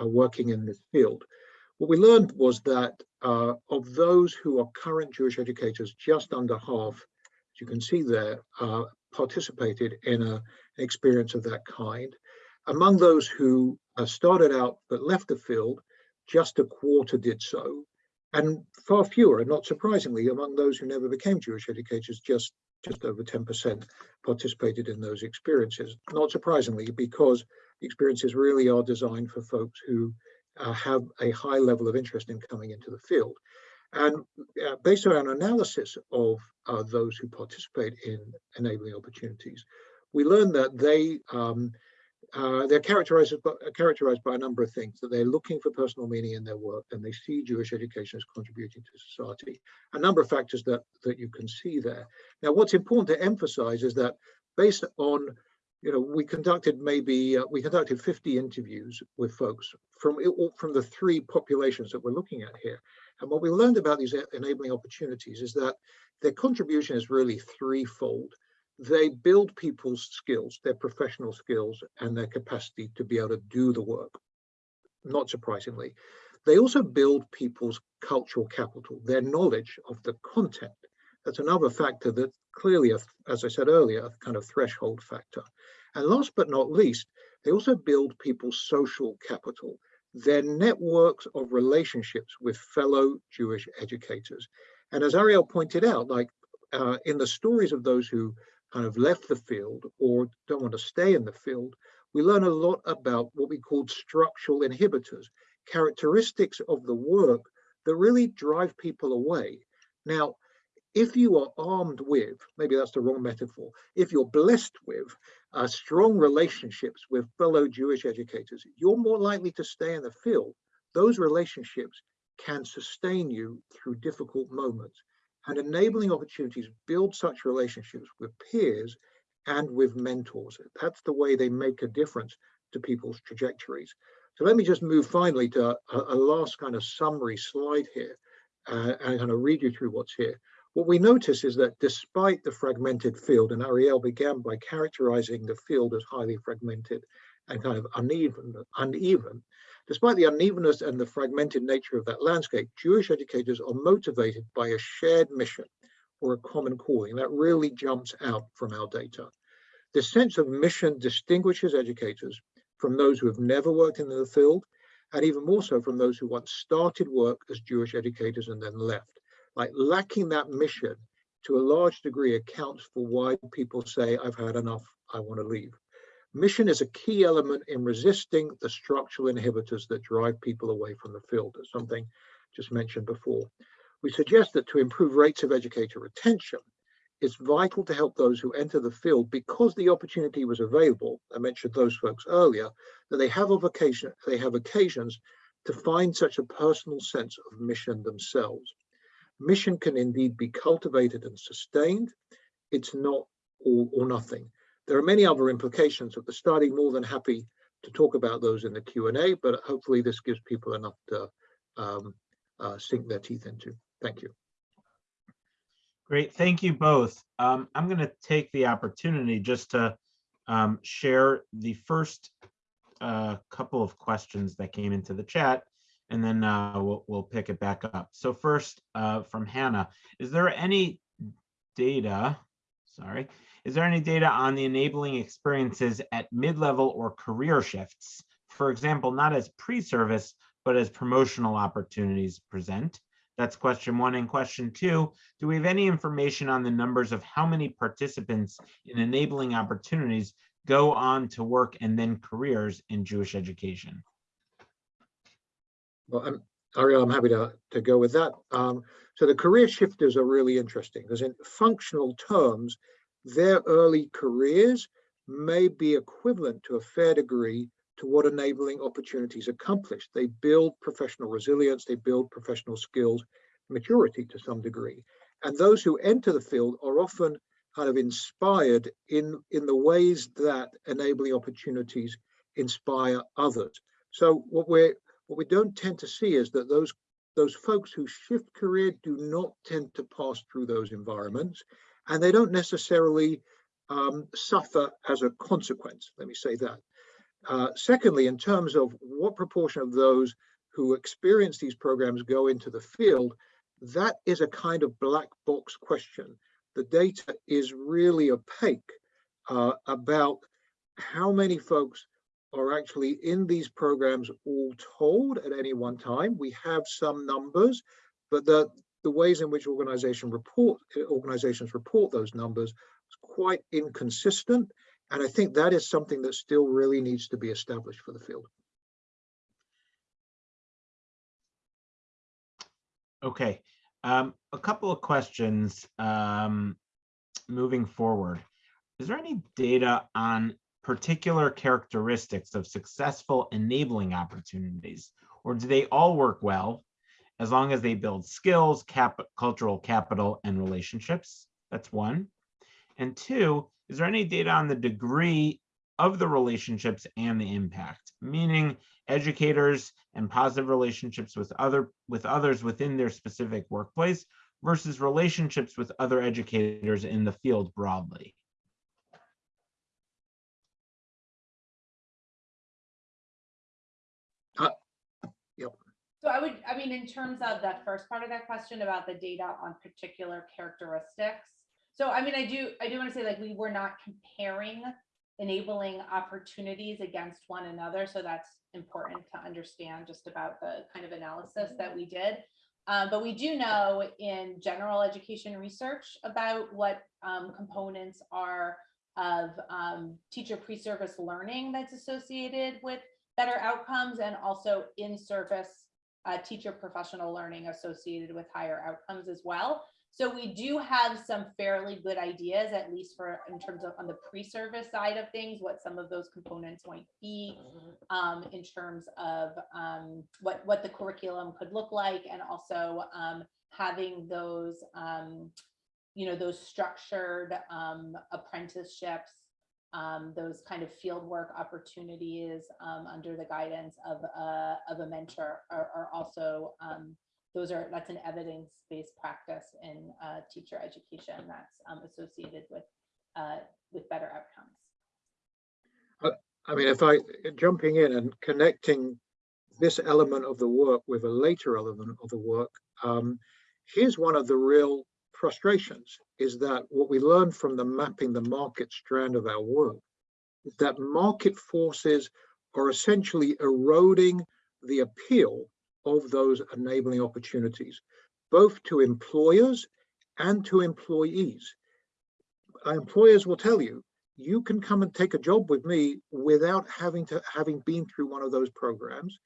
uh, working in this field. What we learned was that uh, of those who are current Jewish educators, just under half, as you can see there, uh, participated in a, an experience of that kind. Among those who uh, started out but left the field, just a quarter did so. And far fewer, and not surprisingly, among those who never became Jewish educators, just, just over 10% participated in those experiences. Not surprisingly, because experiences really are designed for folks who uh, have a high level of interest in coming into the field. And uh, based on an analysis of uh, those who participate in enabling opportunities, we learned that they um, uh, they're characterized by, characterized by a number of things that they're looking for personal meaning in their work and they see Jewish education as contributing to society. A number of factors that that you can see there. Now, what's important to emphasize is that based on you know, we conducted maybe uh, we conducted 50 interviews with folks from from the three populations that we're looking at here. And what we learned about these enabling opportunities is that their contribution is really threefold. They build people's skills, their professional skills, and their capacity to be able to do the work. Not surprisingly, they also build people's cultural capital, their knowledge of the content. That's another factor that clearly, as I said earlier, a kind of threshold factor. And last but not least, they also build people's social capital, their networks of relationships with fellow Jewish educators. And as Arielle pointed out, like uh, in the stories of those who kind of left the field or don't want to stay in the field, we learn a lot about what we called structural inhibitors, characteristics of the work that really drive people away. Now, if you are armed with, maybe that's the wrong metaphor, if you're blessed with uh, strong relationships with fellow Jewish educators, you're more likely to stay in the field. Those relationships can sustain you through difficult moments. And enabling opportunities build such relationships with peers and with mentors. That's the way they make a difference to people's trajectories. So let me just move finally to a, a last kind of summary slide here uh, and kind of read you through what's here. What we notice is that despite the fragmented field, and Arielle began by characterizing the field as highly fragmented and kind of uneven, uneven, despite the unevenness and the fragmented nature of that landscape, Jewish educators are motivated by a shared mission or a common calling. That really jumps out from our data. This sense of mission distinguishes educators from those who have never worked in the field, and even more so from those who once started work as Jewish educators and then left. Like lacking that mission to a large degree accounts for why people say, I've had enough, I want to leave. Mission is a key element in resisting the structural inhibitors that drive people away from the field. That's something just mentioned before. We suggest that to improve rates of educator retention, it's vital to help those who enter the field because the opportunity was available. I mentioned those folks earlier, that they have occasion, they have occasions to find such a personal sense of mission themselves. Mission can indeed be cultivated and sustained. It's not all or nothing. There are many other implications of the study, more than happy to talk about those in the Q&A, but hopefully this gives people enough to um, uh, sink their teeth into. Thank you. Great, thank you both. Um, I'm going to take the opportunity just to um, share the first uh, couple of questions that came into the chat, and then uh, we'll, we'll pick it back up. So first, uh, from Hannah, is there any data, sorry, is there any data on the enabling experiences at mid-level or career shifts? For example, not as pre-service, but as promotional opportunities present? That's question one. And question two, do we have any information on the numbers of how many participants in enabling opportunities go on to work and then careers in Jewish education? Well, I'm, Arielle, I'm happy to, to go with that. Um, so the career shifters are really interesting because in functional terms, their early careers may be equivalent to a fair degree to what enabling opportunities accomplish. They build professional resilience, they build professional skills, maturity to some degree. And those who enter the field are often kind of inspired in, in the ways that enabling opportunities inspire others. So what we're what we don't tend to see is that those those folks who shift career do not tend to pass through those environments and they don't necessarily um, suffer as a consequence. Let me say that. Uh, secondly, in terms of what proportion of those who experience these programs go into the field, that is a kind of black box question. The data is really opaque uh, about how many folks are actually in these programs all told at any one time. We have some numbers, but the, the ways in which organization report, organizations report those numbers is quite inconsistent. And I think that is something that still really needs to be established for the field. Okay, um, a couple of questions um, moving forward. Is there any data on particular characteristics of successful enabling opportunities, or do they all work well as long as they build skills, cap cultural capital, and relationships? That's one. And two, is there any data on the degree of the relationships and the impact? Meaning educators and positive relationships with other with others within their specific workplace versus relationships with other educators in the field broadly. So I would, I mean, in terms of that first part of that question about the data on particular characteristics. So I mean, I do, I do want to say like we were not comparing enabling opportunities against one another. So that's important to understand just about the kind of analysis that we did. Um, but we do know in general education research about what um, components are of um, teacher pre-service learning that's associated with better outcomes and also in-service uh, teacher professional learning associated with higher outcomes as well. So we do have some fairly good ideas, at least for in terms of on the pre-service side of things, what some of those components might be um, in terms of um, what, what the curriculum could look like and also um, having those, um, you know, those structured um, apprenticeships um, those kind of fieldwork opportunities um, under the guidance of a, of a mentor are, are also um, those are, that's an evidence-based practice in uh, teacher education that's um, associated with, uh, with better outcomes. I mean, if I, jumping in and connecting this element of the work with a later element of the work, um, here's one of the real frustrations, is that what we learned from the mapping the market strand of our work, is that market forces are essentially eroding the appeal of those enabling opportunities, both to employers and to employees. Our Employers will tell you, you can come and take a job with me without having to having been through one of those programs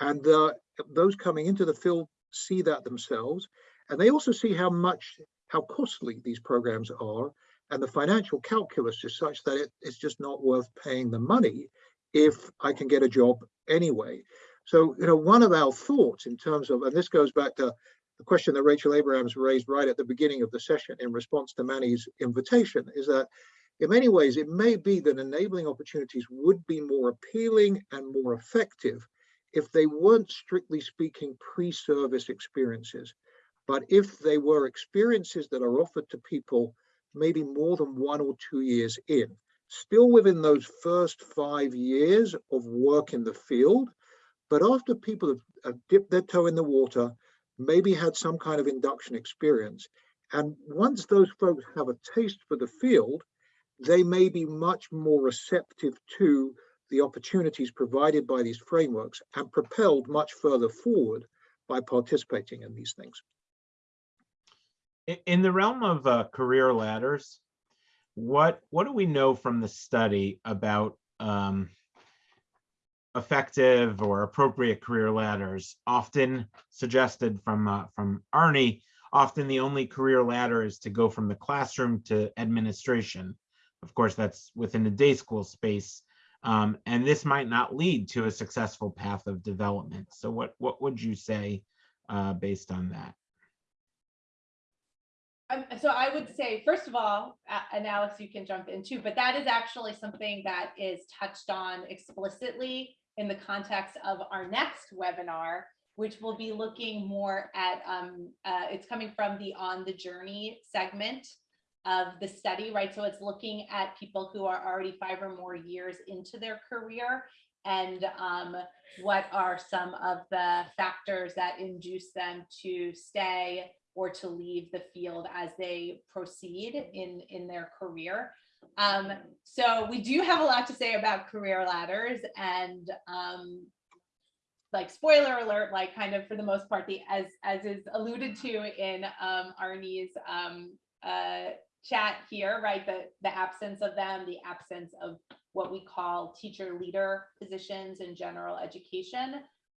and uh, those coming into the field see that themselves and they also see how much how costly these programs are and the financial calculus is such that it, it's just not worth paying the money if i can get a job anyway. So you know one of our thoughts in terms of and this goes back to the question that rachel abrahams raised right at the beginning of the session in response to manny's invitation is that in many ways, it may be that enabling opportunities would be more appealing and more effective if they weren't strictly speaking pre-service experiences, but if they were experiences that are offered to people maybe more than one or two years in, still within those first five years of work in the field, but after people have, have dipped their toe in the water, maybe had some kind of induction experience. And once those folks have a taste for the field, they may be much more receptive to the opportunities provided by these frameworks and propelled much further forward by participating in these things. In, the realm of uh, career ladders, what what do we know from the study about um, effective or appropriate career ladders? Often suggested from uh, from Arnie, often the only career ladder is to go from the classroom to administration. Of course, that's within the day school space. Um, and this might not lead to a successful path of development. So what, what would you say uh, based on that? Um, so I would say, first of all, a- and Alex, you can jump in too, but that is actually something that is touched on explicitly in the context of our next webinar, which will be looking more at, um, uh, it's coming from the On the Journey segment of the study, right? So it's looking at people who are already five or more years into their career and um, what are some of the factors that induce them to stay or to leave the field as they proceed in, in their career. Um, so we do have a lot to say about career ladders and um, like spoiler alert, like kind of for the most part, the as as is alluded to in um, Arnie's um, uh, chat here, right? The, the absence of them, the absence of what we call teacher leader positions in general education,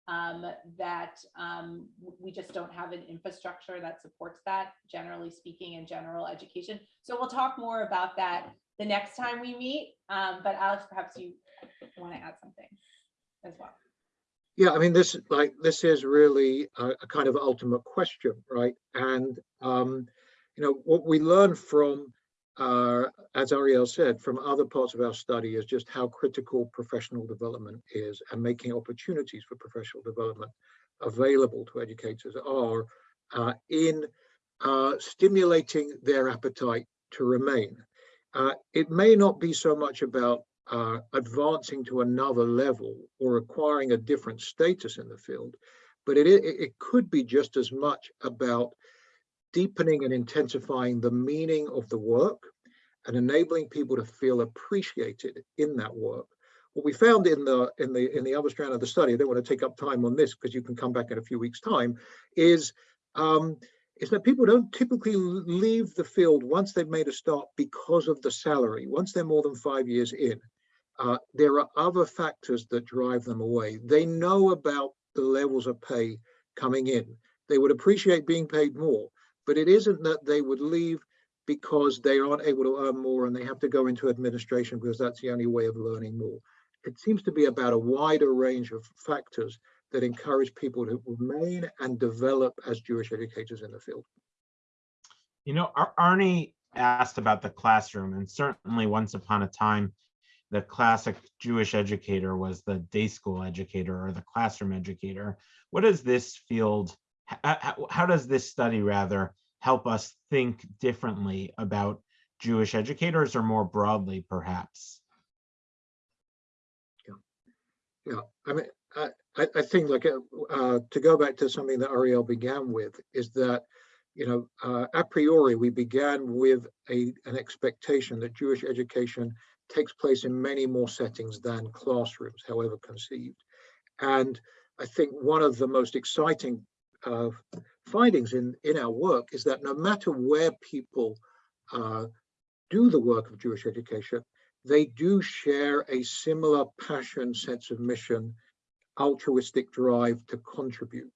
um, that um, we just don't have an infrastructure that supports that, generally speaking, in general education. So we'll talk more about that the next time we meet. Um, but Alex, perhaps you want to add something as well. Yeah, I mean, this like this is really a, a kind of ultimate question, right? And um, you know, what we learn from, uh, as Arielle said, from other parts of our study is just how critical professional development is and making opportunities for professional development available to educators are uh, in uh, stimulating their appetite to remain. Uh, it may not be so much about uh, advancing to another level or acquiring a different status in the field, but it, it, it could be just as much about deepening and intensifying the meaning of the work and enabling people to feel appreciated in that work. What we found in the in the in the other strand of the study, I don't want to take up time on this because you can come back in a few weeks' time, is um, is that people don't typically leave the field once they've made a start because of the salary. Once they're more than five years in, uh, there are other factors that drive them away. They know about the levels of pay coming in. They would appreciate being paid more, but it isn't that they would leave because they aren't able to earn more and they have to go into administration because that's the only way of learning more. It seems to be about a wider range of factors that encourage people to remain and develop as Jewish educators in the field. You know, Ar- Arnie asked about the classroom, and certainly once upon a time, the classic Jewish educator was the day school educator or the classroom educator. What does this field how, how does this study rather help us think differently about Jewish educators or more broadly, perhaps? Yeah, I mean, I, I, think like, uh, uh, to go back to something that Arielle began with is that, you know, uh, a priori, we began with a, an expectation that Jewish education takes place in many more settings than classrooms, however conceived. And I think one of the most exciting uh, findings in, in our work is that no matter where people uh, do the work of Jewish education, they do share a similar passion, sense of mission, altruistic drive to contribute.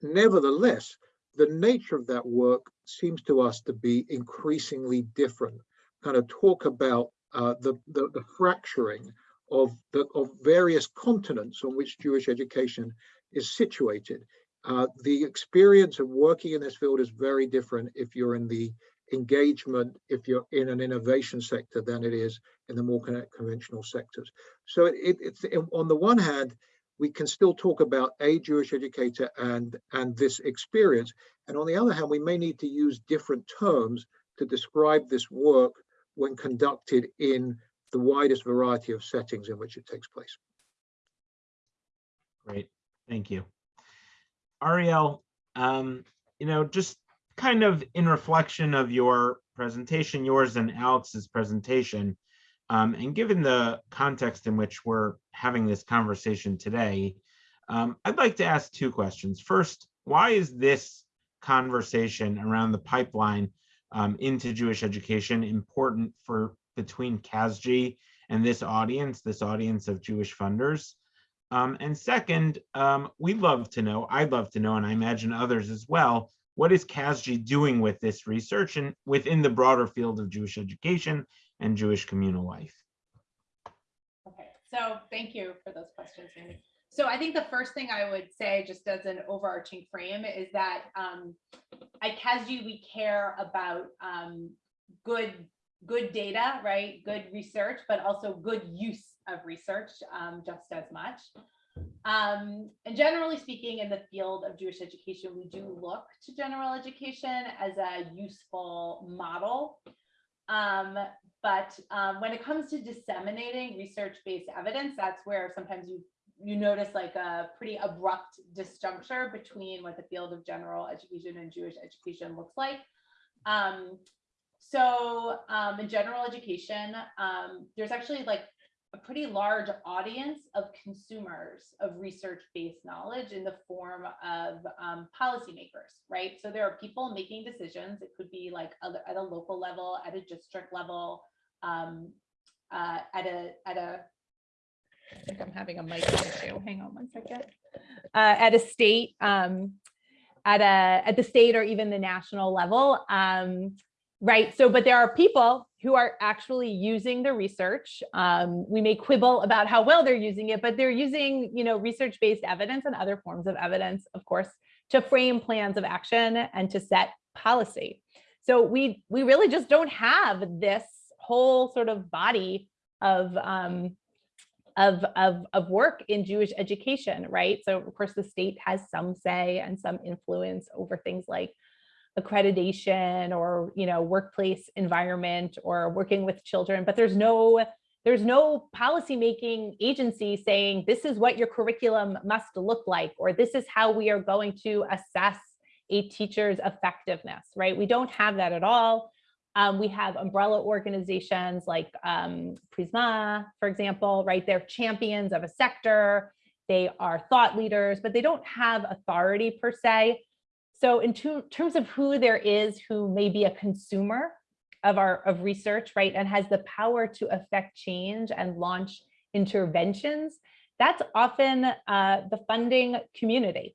Nevertheless, the nature of that work seems to us to be increasingly different. Kind of talk about uh, the, the, the fracturing of the of various continents on which Jewish education is situated. Uh, the experience of working in this field is very different if you're in the engagement, if you're in an innovation sector than it is in the more conventional sectors. So it, it, it's on the one hand, we can still talk about a Jewish educator and and this experience, and on the other hand, we may need to use different terms to describe this work when conducted in the widest variety of settings in which it takes place. Great, thank you. Arielle, um, you know, just kind of in reflection of your presentation, yours and Alex's presentation, um, and given the context in which we're having this conversation today, um, I'd like to ask two questions. First, why is this conversation around the pipeline um, into Jewish education important for between CASJE and this audience, this audience of Jewish funders? Um, and second, um, we'd love to know, I'd love to know, and I imagine others as well, what is CASJE doing with this research and within the broader field of Jewish education and Jewish communal life? Okay, so thank you for those questions. So I think the first thing I would say, just as an overarching frame, is that um, at CASJE, we care about um, good, good data, right? Good research, but also good use of research um, just as much. Um, and generally speaking, in the field of Jewish education, we do look to general education as a useful model. Um, but um, when it comes to disseminating research-based evidence, that's where sometimes you you notice like a pretty abrupt disjuncture between what the field of general education and Jewish education looks like. Um, so um, in general education, um, there's actually like a pretty large audience of consumers of research-based knowledge in the form of um, policymakers, right? So there are people making decisions. It could be like other, at a local level, at a district level, um, uh, at a at a. I think I'm having a mic issue. Hang on one second. Uh, at a state, um, at a at the state or even the national level, um, right? So, but there are people who are actually using the research. Um, we may quibble about how well they're using it, but they're using, you know, research-based evidence and other forms of evidence, of course, to frame plans of action and to set policy. So we we really just don't have this whole sort of body of um, of, of, of work in Jewish education, right? So of course the state has some say and some influence over things like accreditation or you know workplace environment or working with children but there's no there's no policy making agency saying this is what your curriculum must look like or this is how we are going to assess a teacher's effectiveness right we don't have that at all um, we have umbrella organizations like um, Prizmah, for example, right? They're champions of a sector. They are thought leaders, but they don't have authority per se. So in terms of who there is who may be a consumer of our of research, right, and has the power to affect change and launch interventions, that's often uh, the funding community.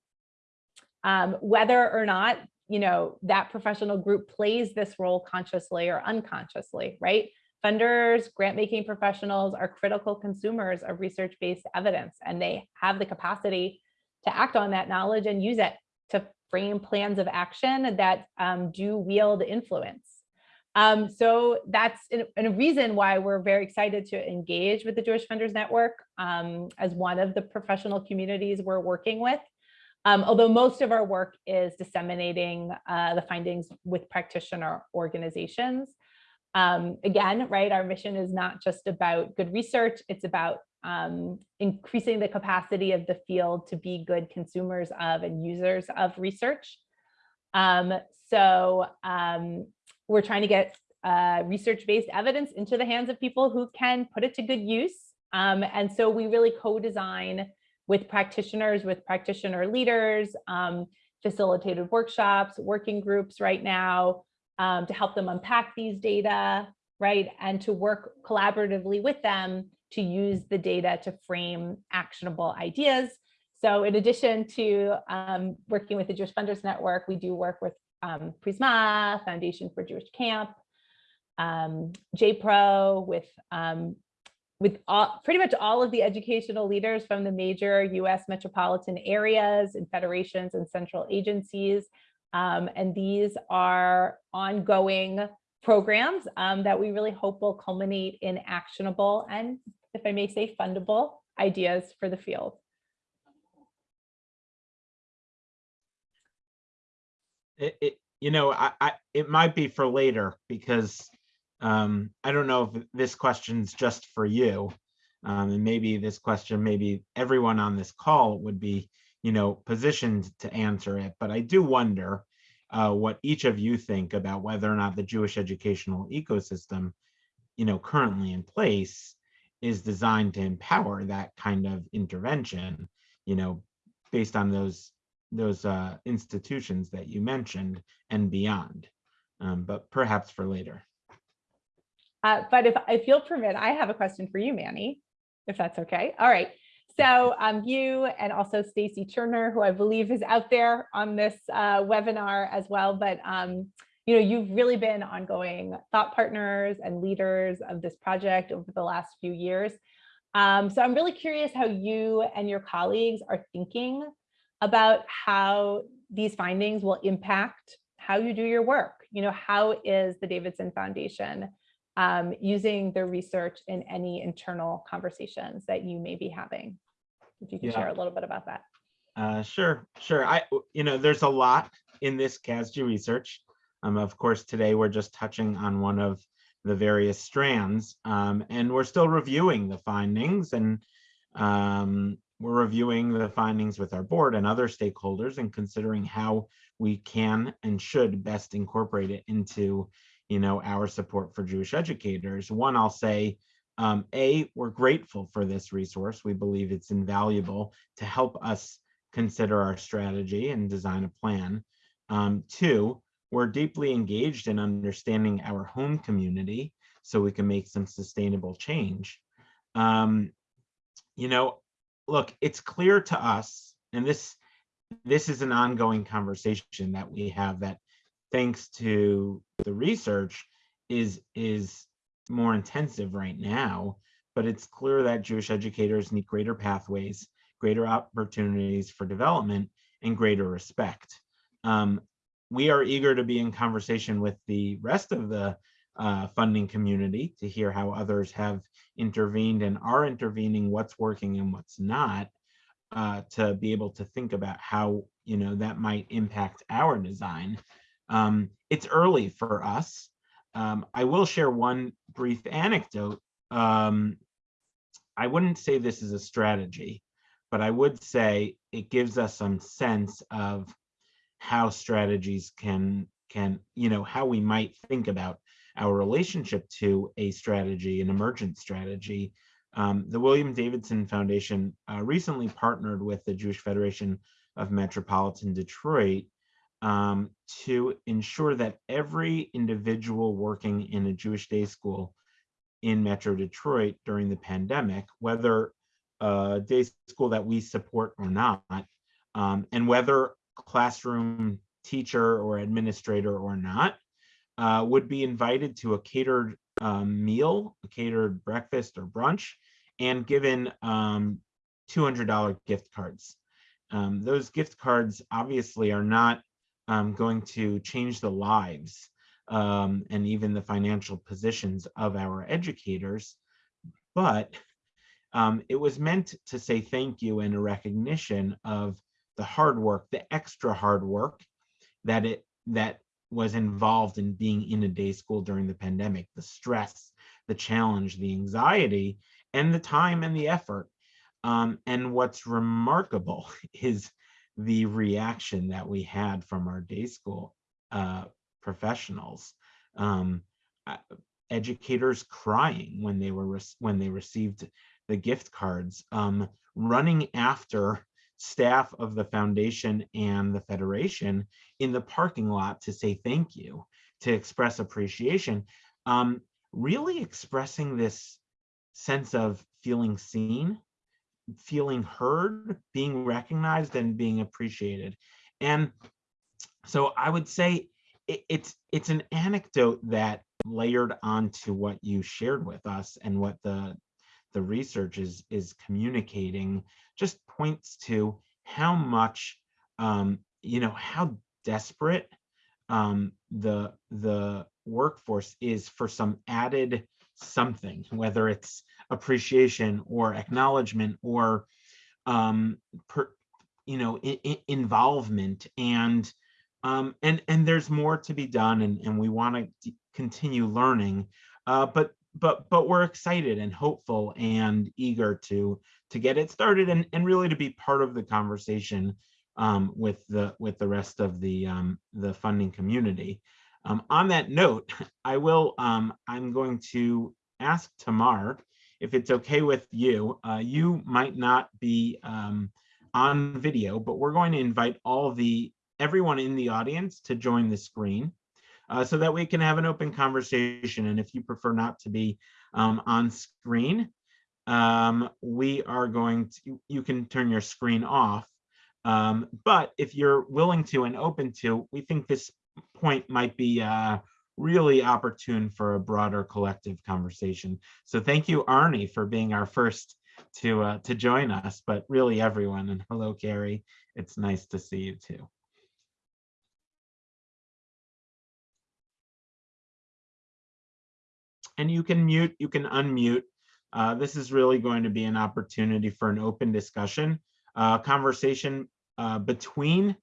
Um, whether or not you know that professional group plays this role consciously or unconsciously, right? Funders, grant making professionals are critical consumers of research-based evidence, and they have the capacity to act on that knowledge and use it to frame plans of action that um, do wield influence. Um, so that's a reason why we're very excited to engage with the Jewish Funders Network um, as one of the professional communities we're working with. Um, although most of our work is disseminating uh, the findings with practitioner organizations. Um, again, right, our mission is not just about good research, it's about um, increasing the capacity of the field to be good consumers of and users of research. Um, so um, we're trying to get uh, research-based evidence into the hands of people who can put it to good use. Um, and so we really co-design with practitioners, with practitioner leaders, um, facilitated workshops, working groups right now um, to help them unpack these data, right? And to work collaboratively with them to use the data to frame actionable ideas. So in addition to um, working with the Jewish Funders Network, we do work with um, Prizmah, Foundation for Jewish Camp, um, JPRO, with um, with all, pretty much all of the educational leaders from the major US metropolitan areas and federations and central agencies. Um, and these are ongoing programs um, that we really hope will culminate in actionable and, if I may say, fundable ideas for the field. It, it, you know, I, I, it might be for later because um, I don't know if this question's just for you. Um, and maybe this question, maybe everyone on this call would be, you know, positioned to answer it. But I do wonder uh, what each of you think about whether or not the Jewish educational ecosystem, you know, currently in place is designed to empower that kind of intervention, you know, based on those those uh, institutions that you mentioned and beyond, um, but perhaps for later. Uh, but if, if you'll permit, I have a question for you, Manny, if that's okay. All right. So um, you and also Stacie Cherner, who I believe is out there on this uh, webinar as well, but um, you know, you've really been ongoing thought partners and leaders of this project over the last few years. Um, so I'm really curious how you and your colleagues are thinking about how these findings will impact how you do your work. You know, how is the Davidson Foundation um, using the research in any internal conversations that you may be having? If you can Yeah. share a little bit about that. Uh, sure, sure. I, you know, there's a lot in this CASJE research. Um, of course, today we're just touching on one of the various strands, um, and we're still reviewing the findings and um, we're reviewing the findings with our board and other stakeholders and considering how we can and should best incorporate it into, you know, our support for Jewish educators. One, I'll say, um, A, we're grateful for this resource. We believe it's invaluable to help us consider our strategy and design a plan. Um, two, we're deeply engaged in understanding our home community so we can make some sustainable change. Um, you know, look, it's clear to us, and this this is an ongoing conversation that we have that thanks to the research is is more intensive right now, but it's clear that Jewish educators need greater pathways, greater opportunities for development, and greater respect. Um, we are eager to be in conversation with the rest of the uh, funding community to hear how others have intervened and are intervening, what's working and what's not, uh, to be able to think about how you know that might impact our design. Um, it's early for us. Um, I will share one brief anecdote. Um, I wouldn't say this is a strategy, but I would say it gives us some sense of how strategies can can you know how we might think about our relationship to a strategy, an emergent strategy. Um, the William Davidson Foundation uh, recently partnered with the Jewish Federation of Metropolitan Detroit um, to ensure that every individual working in a Jewish day school in Metro Detroit during the pandemic, whether a day school that we support or not, um, and whether classroom teacher or administrator or not, uh, would be invited to a catered um, meal, a catered breakfast or brunch, and given um, $200 gift cards. Um, those gift cards obviously are not um, going to change the lives um, and even the financial positions of our educators, but um, it was meant to say thank you and a recognition of the hard work, the extra hard work that it that was involved in being in a day school during the pandemic, the stress, the challenge, the anxiety, and the time and the effort. Um, and what's remarkable is the reaction that we had from our day school uh, professionals. Um, uh, educators crying when they were when they received the gift cards, um, running after staff of the foundation and the federation in the parking lot to say thank you, to express appreciation, um, really expressing this sense of feeling seen, feeling heard, being recognized and being appreciated. And so I would say it, it's it's an anecdote that layered onto what you shared with us and what the the research is is communicating just points to how much um, you know how desperate um, the the workforce is for some added something, whether it's appreciation or acknowledgement or um, per, you know involvement. And um, and and there's more to be done and and we want to continue learning. Uh, but but but we're excited and hopeful and eager to to get it started and and really to be part of the conversation um, with the with the rest of the um, the funding community. Um, on that note, I will um, I'm going to ask Tamar if it's okay with you. Uh, you might not be um, on video, but we're going to invite all the everyone in the audience to join the screen uh, so that we can have an open conversation. And if you prefer not to be um, on screen, um, we are going to, you can turn your screen off. Um, but if you're willing to and open to, we think this point might be uh, really opportune for a broader collective conversation. So thank you, Arnie, for being our first to uh, to join us, but really everyone. And hello, Carrie. It's nice to see you too. And you can mute, you can unmute. Uh, this is really going to be an opportunity for an open discussion, uh, conversation uh, between,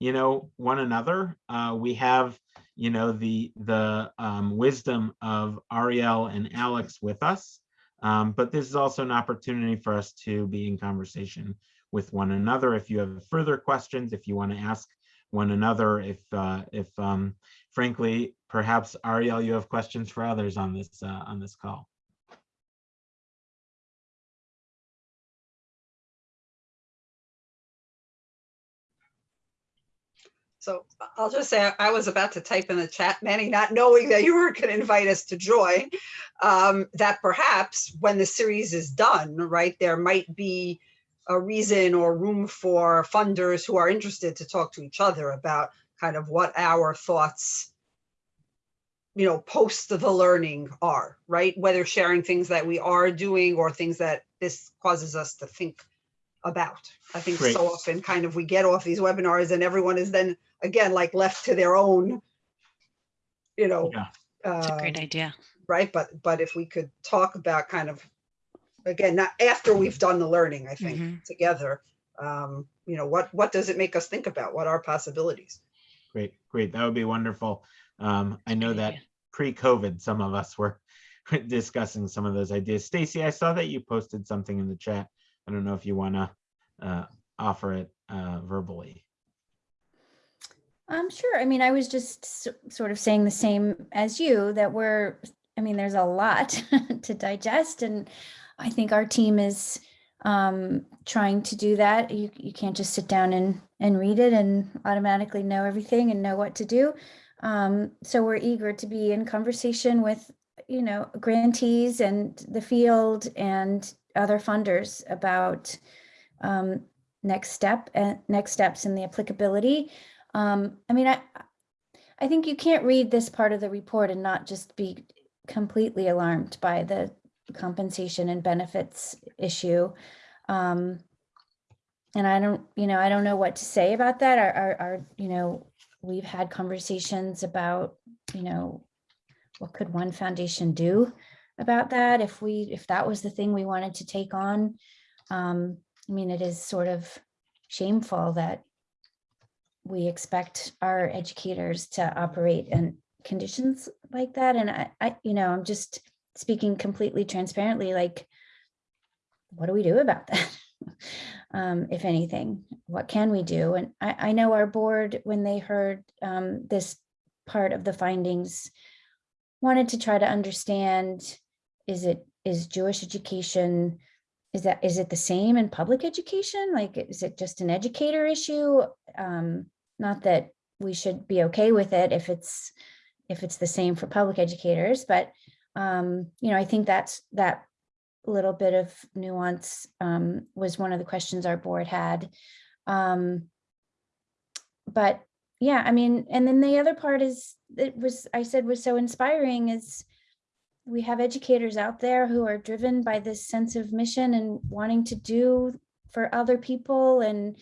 you know, one another. Uh, we have, you know, the the um, wisdom of Arielle and Alex with us, um, but this is also an opportunity for us to be in conversation with one another. If you have further questions, if you want to ask one another, if uh, if um, frankly, perhaps Arielle, you have questions for others on this uh, on this call. So I'll just say, I- I was about to type in the chat, Manny, not knowing that you were going to invite us to join, um, that perhaps when the series is done, right, there might be a reason or room for funders who are interested to talk to each other about kind of what our thoughts, you know, post the learning are, right? Whether sharing things that we are doing or things that this causes us to think about. I think Great. so often kind of we get off these webinars and everyone is then again like left to their own, you know. Yeah. It's a great um, idea. Right, but but if we could talk about kind of again, not after we've done the learning, I think Mhm. together. Um, you know, what what does it make us think about? What are possibilities? Great, great. That would be wonderful. Um, I know that pre-COVID, some of us were discussing some of those ideas. Stacie, I saw that you posted something in the chat. I don't know if you want to uh, offer it uh, verbally. Um, sure. I mean, I was just sort of saying the same as you that we're, I mean, there's a lot to digest, and I think our team is um, trying to do that. You you can't just sit down and and read it and automatically know everything and know what to do. Um, so we're eager to be in conversation with you know grantees and the field and other funders about um, next step and next steps in the applicability. Um, I mean, I, I think you can't read this part of the report and not just be completely alarmed by the compensation and benefits issue. Um, and I don't, you know, I don't know what to say about that. Our, our, our, you know, we've had conversations about, you know, what could one foundation do about that if we, if that was the thing we wanted to take on. Um, I mean, it is sort of shameful that we expect our educators to operate in conditions like that. And I, I, you know, I'm just speaking completely transparently, like, what do we do about that? um, if anything, what can we do? And I, I know our board, when they heard um, this part of the findings, wanted to try to understand, is it, is Jewish education, is that, is it the same in public education? Like, is it just an educator issue? Um, not that we should be okay with it if it's, if it's the same for public educators, but um, you know, I think that's, that little bit of nuance um, was one of the questions our board had. Um, but yeah, I mean, and then the other part is, it was, I said was so inspiring is we have educators out there who are driven by this sense of mission and wanting to do for other people and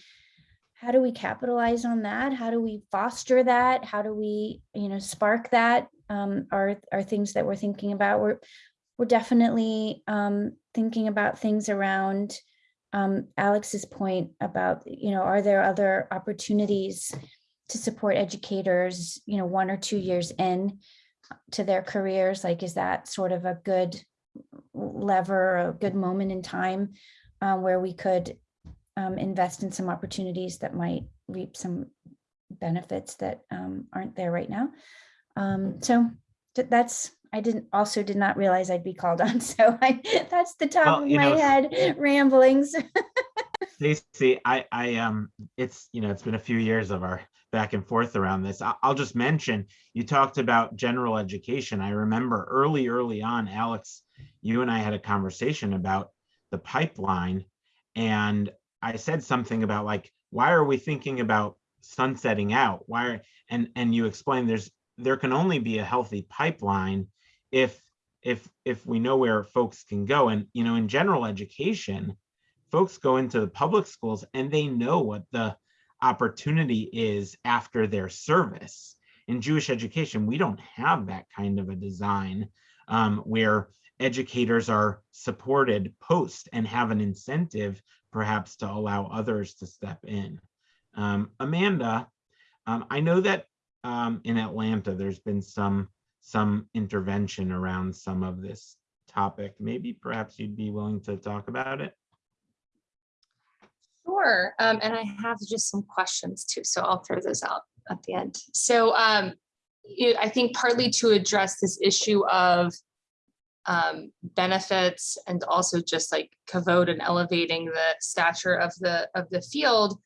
how do we capitalize on that? How do we foster that? How do we, you know, spark that? Um, are, are things that we're thinking about. We're, we're definitely um, thinking about things around um, Alex's point about, you know, are there other opportunities to support educators, you know, one or two years in to their careers? Like, is that sort of a good lever, a good moment in time uh, where we could um, invest in some opportunities that might reap some benefits that um, aren't there right now? Um, so th- that's I didn't also did not realize I'd be called on. So I that's the top Well, of my know, head ramblings. Stacie, I, I, um, it's, you know, it's been a few years of our back and forth around this. I- I'll just mention, you talked about general education. I remember early, early on, Alex, you and I had a conversation about the pipeline. And I said something about like, why are we thinking about sunsetting out? Why, are- and, and you explained there's, there can only be a healthy pipeline if, if, if we know where folks can go. And, you know, in general education, folks go into the public schools and they know what the opportunity is after their service. In Jewish education, we don't have that kind of a design um, where educators are supported post and have an incentive perhaps to allow others to step in. Um, Amanda, um, I know that um, in Atlanta, there's been some some intervention around some of this topic. Maybe perhaps you'd be willing to talk about it. Sure, um, and I have just some questions too, so I'll throw those out at the end. So, um, I think partly to address this issue of um, benefits and also just like kavod and elevating the stature of the, of the field,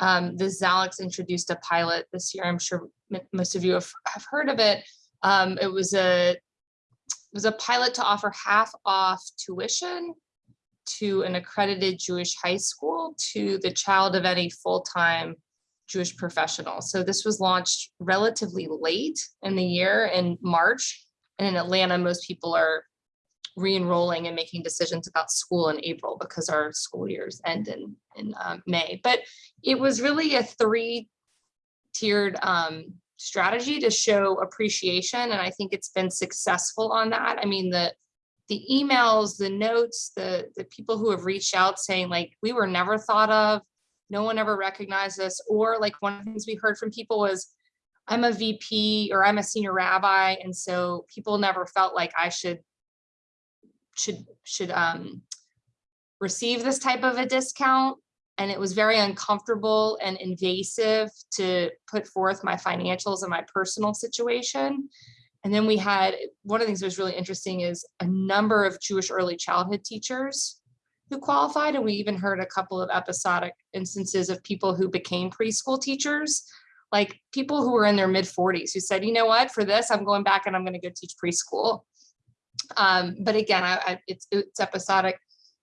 um, the Zaliks introduced a pilot this year. I'm sure most of you have, have heard of it. Um, it was a, it was a pilot to offer half off tuition to an accredited Jewish high school to the child of any full-time Jewish professional. So this was launched relatively late in the year in March. And in Atlanta, most people are re-enrolling and making decisions about school in April because our school years end in, in um, May. But it was really a three-tiered um, strategy to show appreciation. And I think it's been successful on that. I mean, the the emails, the notes, the, the people who have reached out saying like, we were never thought of, no one ever recognized us, or like one of the things we heard from people was, I'm a VP or I'm a senior rabbi, and so people never felt like I should should should um receive this type of a discount. And it was very uncomfortable and invasive to put forth my financials and my personal situation. And then we had, one of the things that was really interesting is a number of Jewish early childhood teachers who qualified. And we even heard a couple of episodic instances of people who became preschool teachers, like people who were in their mid 40s who said, you know what, for this, I'm going back and I'm going to go teach preschool. Um, but again, I, I, it's, it's episodic.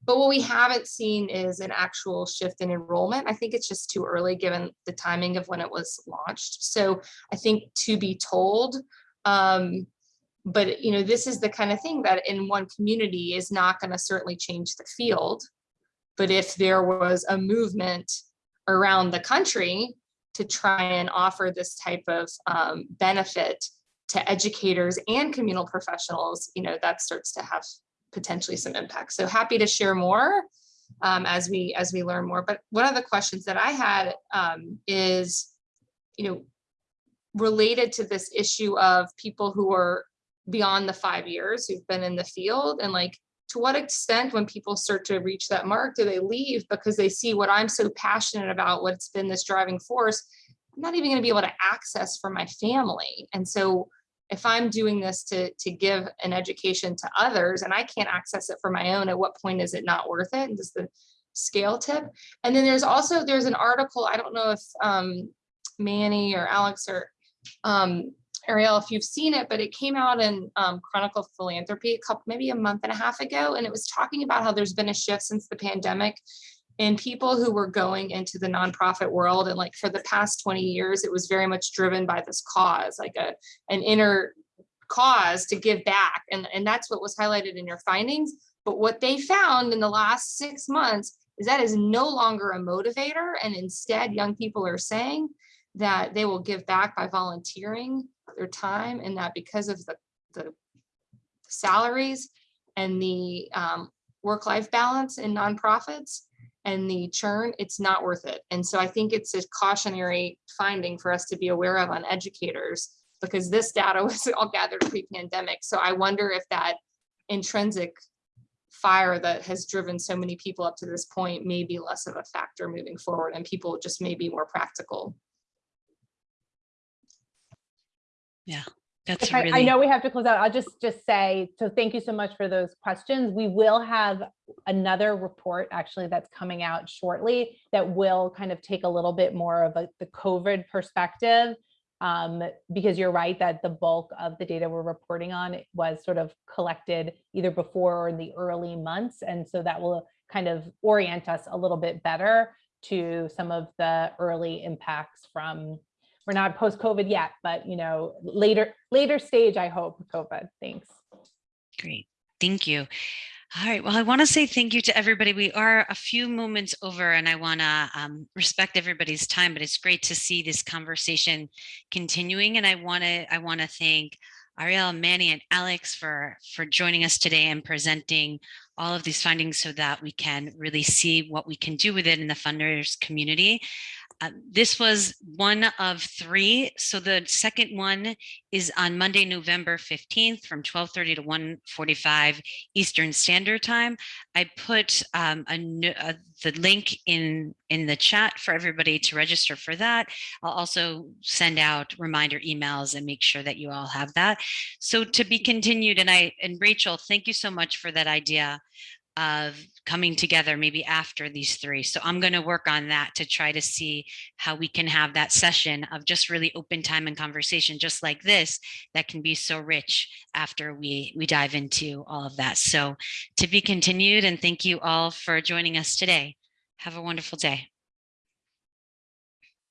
But what we haven't seen is an actual shift in enrollment. I think it's just too early given the timing of when it was launched. So I think to be told, um, but you know, this is the kind of thing that in one community is not going to certainly change the field. But if there was a movement around the country to try and offer this type of um, benefit to educators and communal professionals, you know, that starts to have potentially some impact. So happy to share more. um, as we as we learn more. But one of the questions that I had um, is, you know, related to this issue of people who are beyond the five years who've been in the field and like to what extent when people start to reach that mark do they leave because they see what i'm so passionate about what's been this driving force i'm not even going to be able to access for my family and so if i'm doing this to to give an education to others and i can't access it for my own at what point is it not worth it? And does the scale tip? And then there's also there's an article i don't know if um manny or alex or um Arielle, if you've seen it, but it came out in um, Chronicle Philanthropy a couple, maybe a month and a half ago, and it was talking about how there's been a shift since the pandemic in people who were going into the nonprofit world. And like for the past 20 years, it was very much driven by this cause, like a an inner cause to give back. And, and that's what was highlighted in your findings. But what they found in the last six months is that is no longer a motivator. And instead, young people are saying that they will give back by volunteering their time and that because of the, the salaries and the um, work-life balance in nonprofits and the churn, it's not worth it. And so I think it's a cautionary finding for us to be aware of on educators because this data was all gathered pre-pandemic. So I wonder if that intrinsic fire that has driven so many people up to this point may be less of a factor moving forward and people just may be more practical. That's If I, I know we have to close out. I'll just, just say, so thank you so much for those questions. We will have another report actually that's coming out shortly that will kind of take a little bit more of a, the COVID perspective. Um, because you're right that the bulk of the data we're reporting on was sort of collected either before or in the early months. And so that will kind of orient us a little bit better to some of the early impacts from we're not post-COVID yet, but you know, later, later stage, I hope, COVID. Thanks. great. Thank you. All right. Well, I want to say thank you to everybody. We are a few moments over and I want to um, respect everybody's time, but it's great to see this conversation continuing. And I want to, I want to thank Arielle, Manny, and Alex for, for joining us today and presenting all of these findings so that we can really see what we can do with it in the funders community. Uh, this was one of three. So the second one is on Monday, November 15th from 1230 to 145 Eastern Standard Time. I put um, a, n- uh, the link in, in the chat for everybody to register for that. I'll also send out reminder emails and make sure that you all have that. So to be continued, and I, and Rachel, thank you so much for that idea of coming together maybe after these three. So I'm going to work on that to try to see how we can have that session of just really open time and conversation just like this that can be so rich after we we dive into all of that. So to be continued and thank you all for joining us today. Have a wonderful day.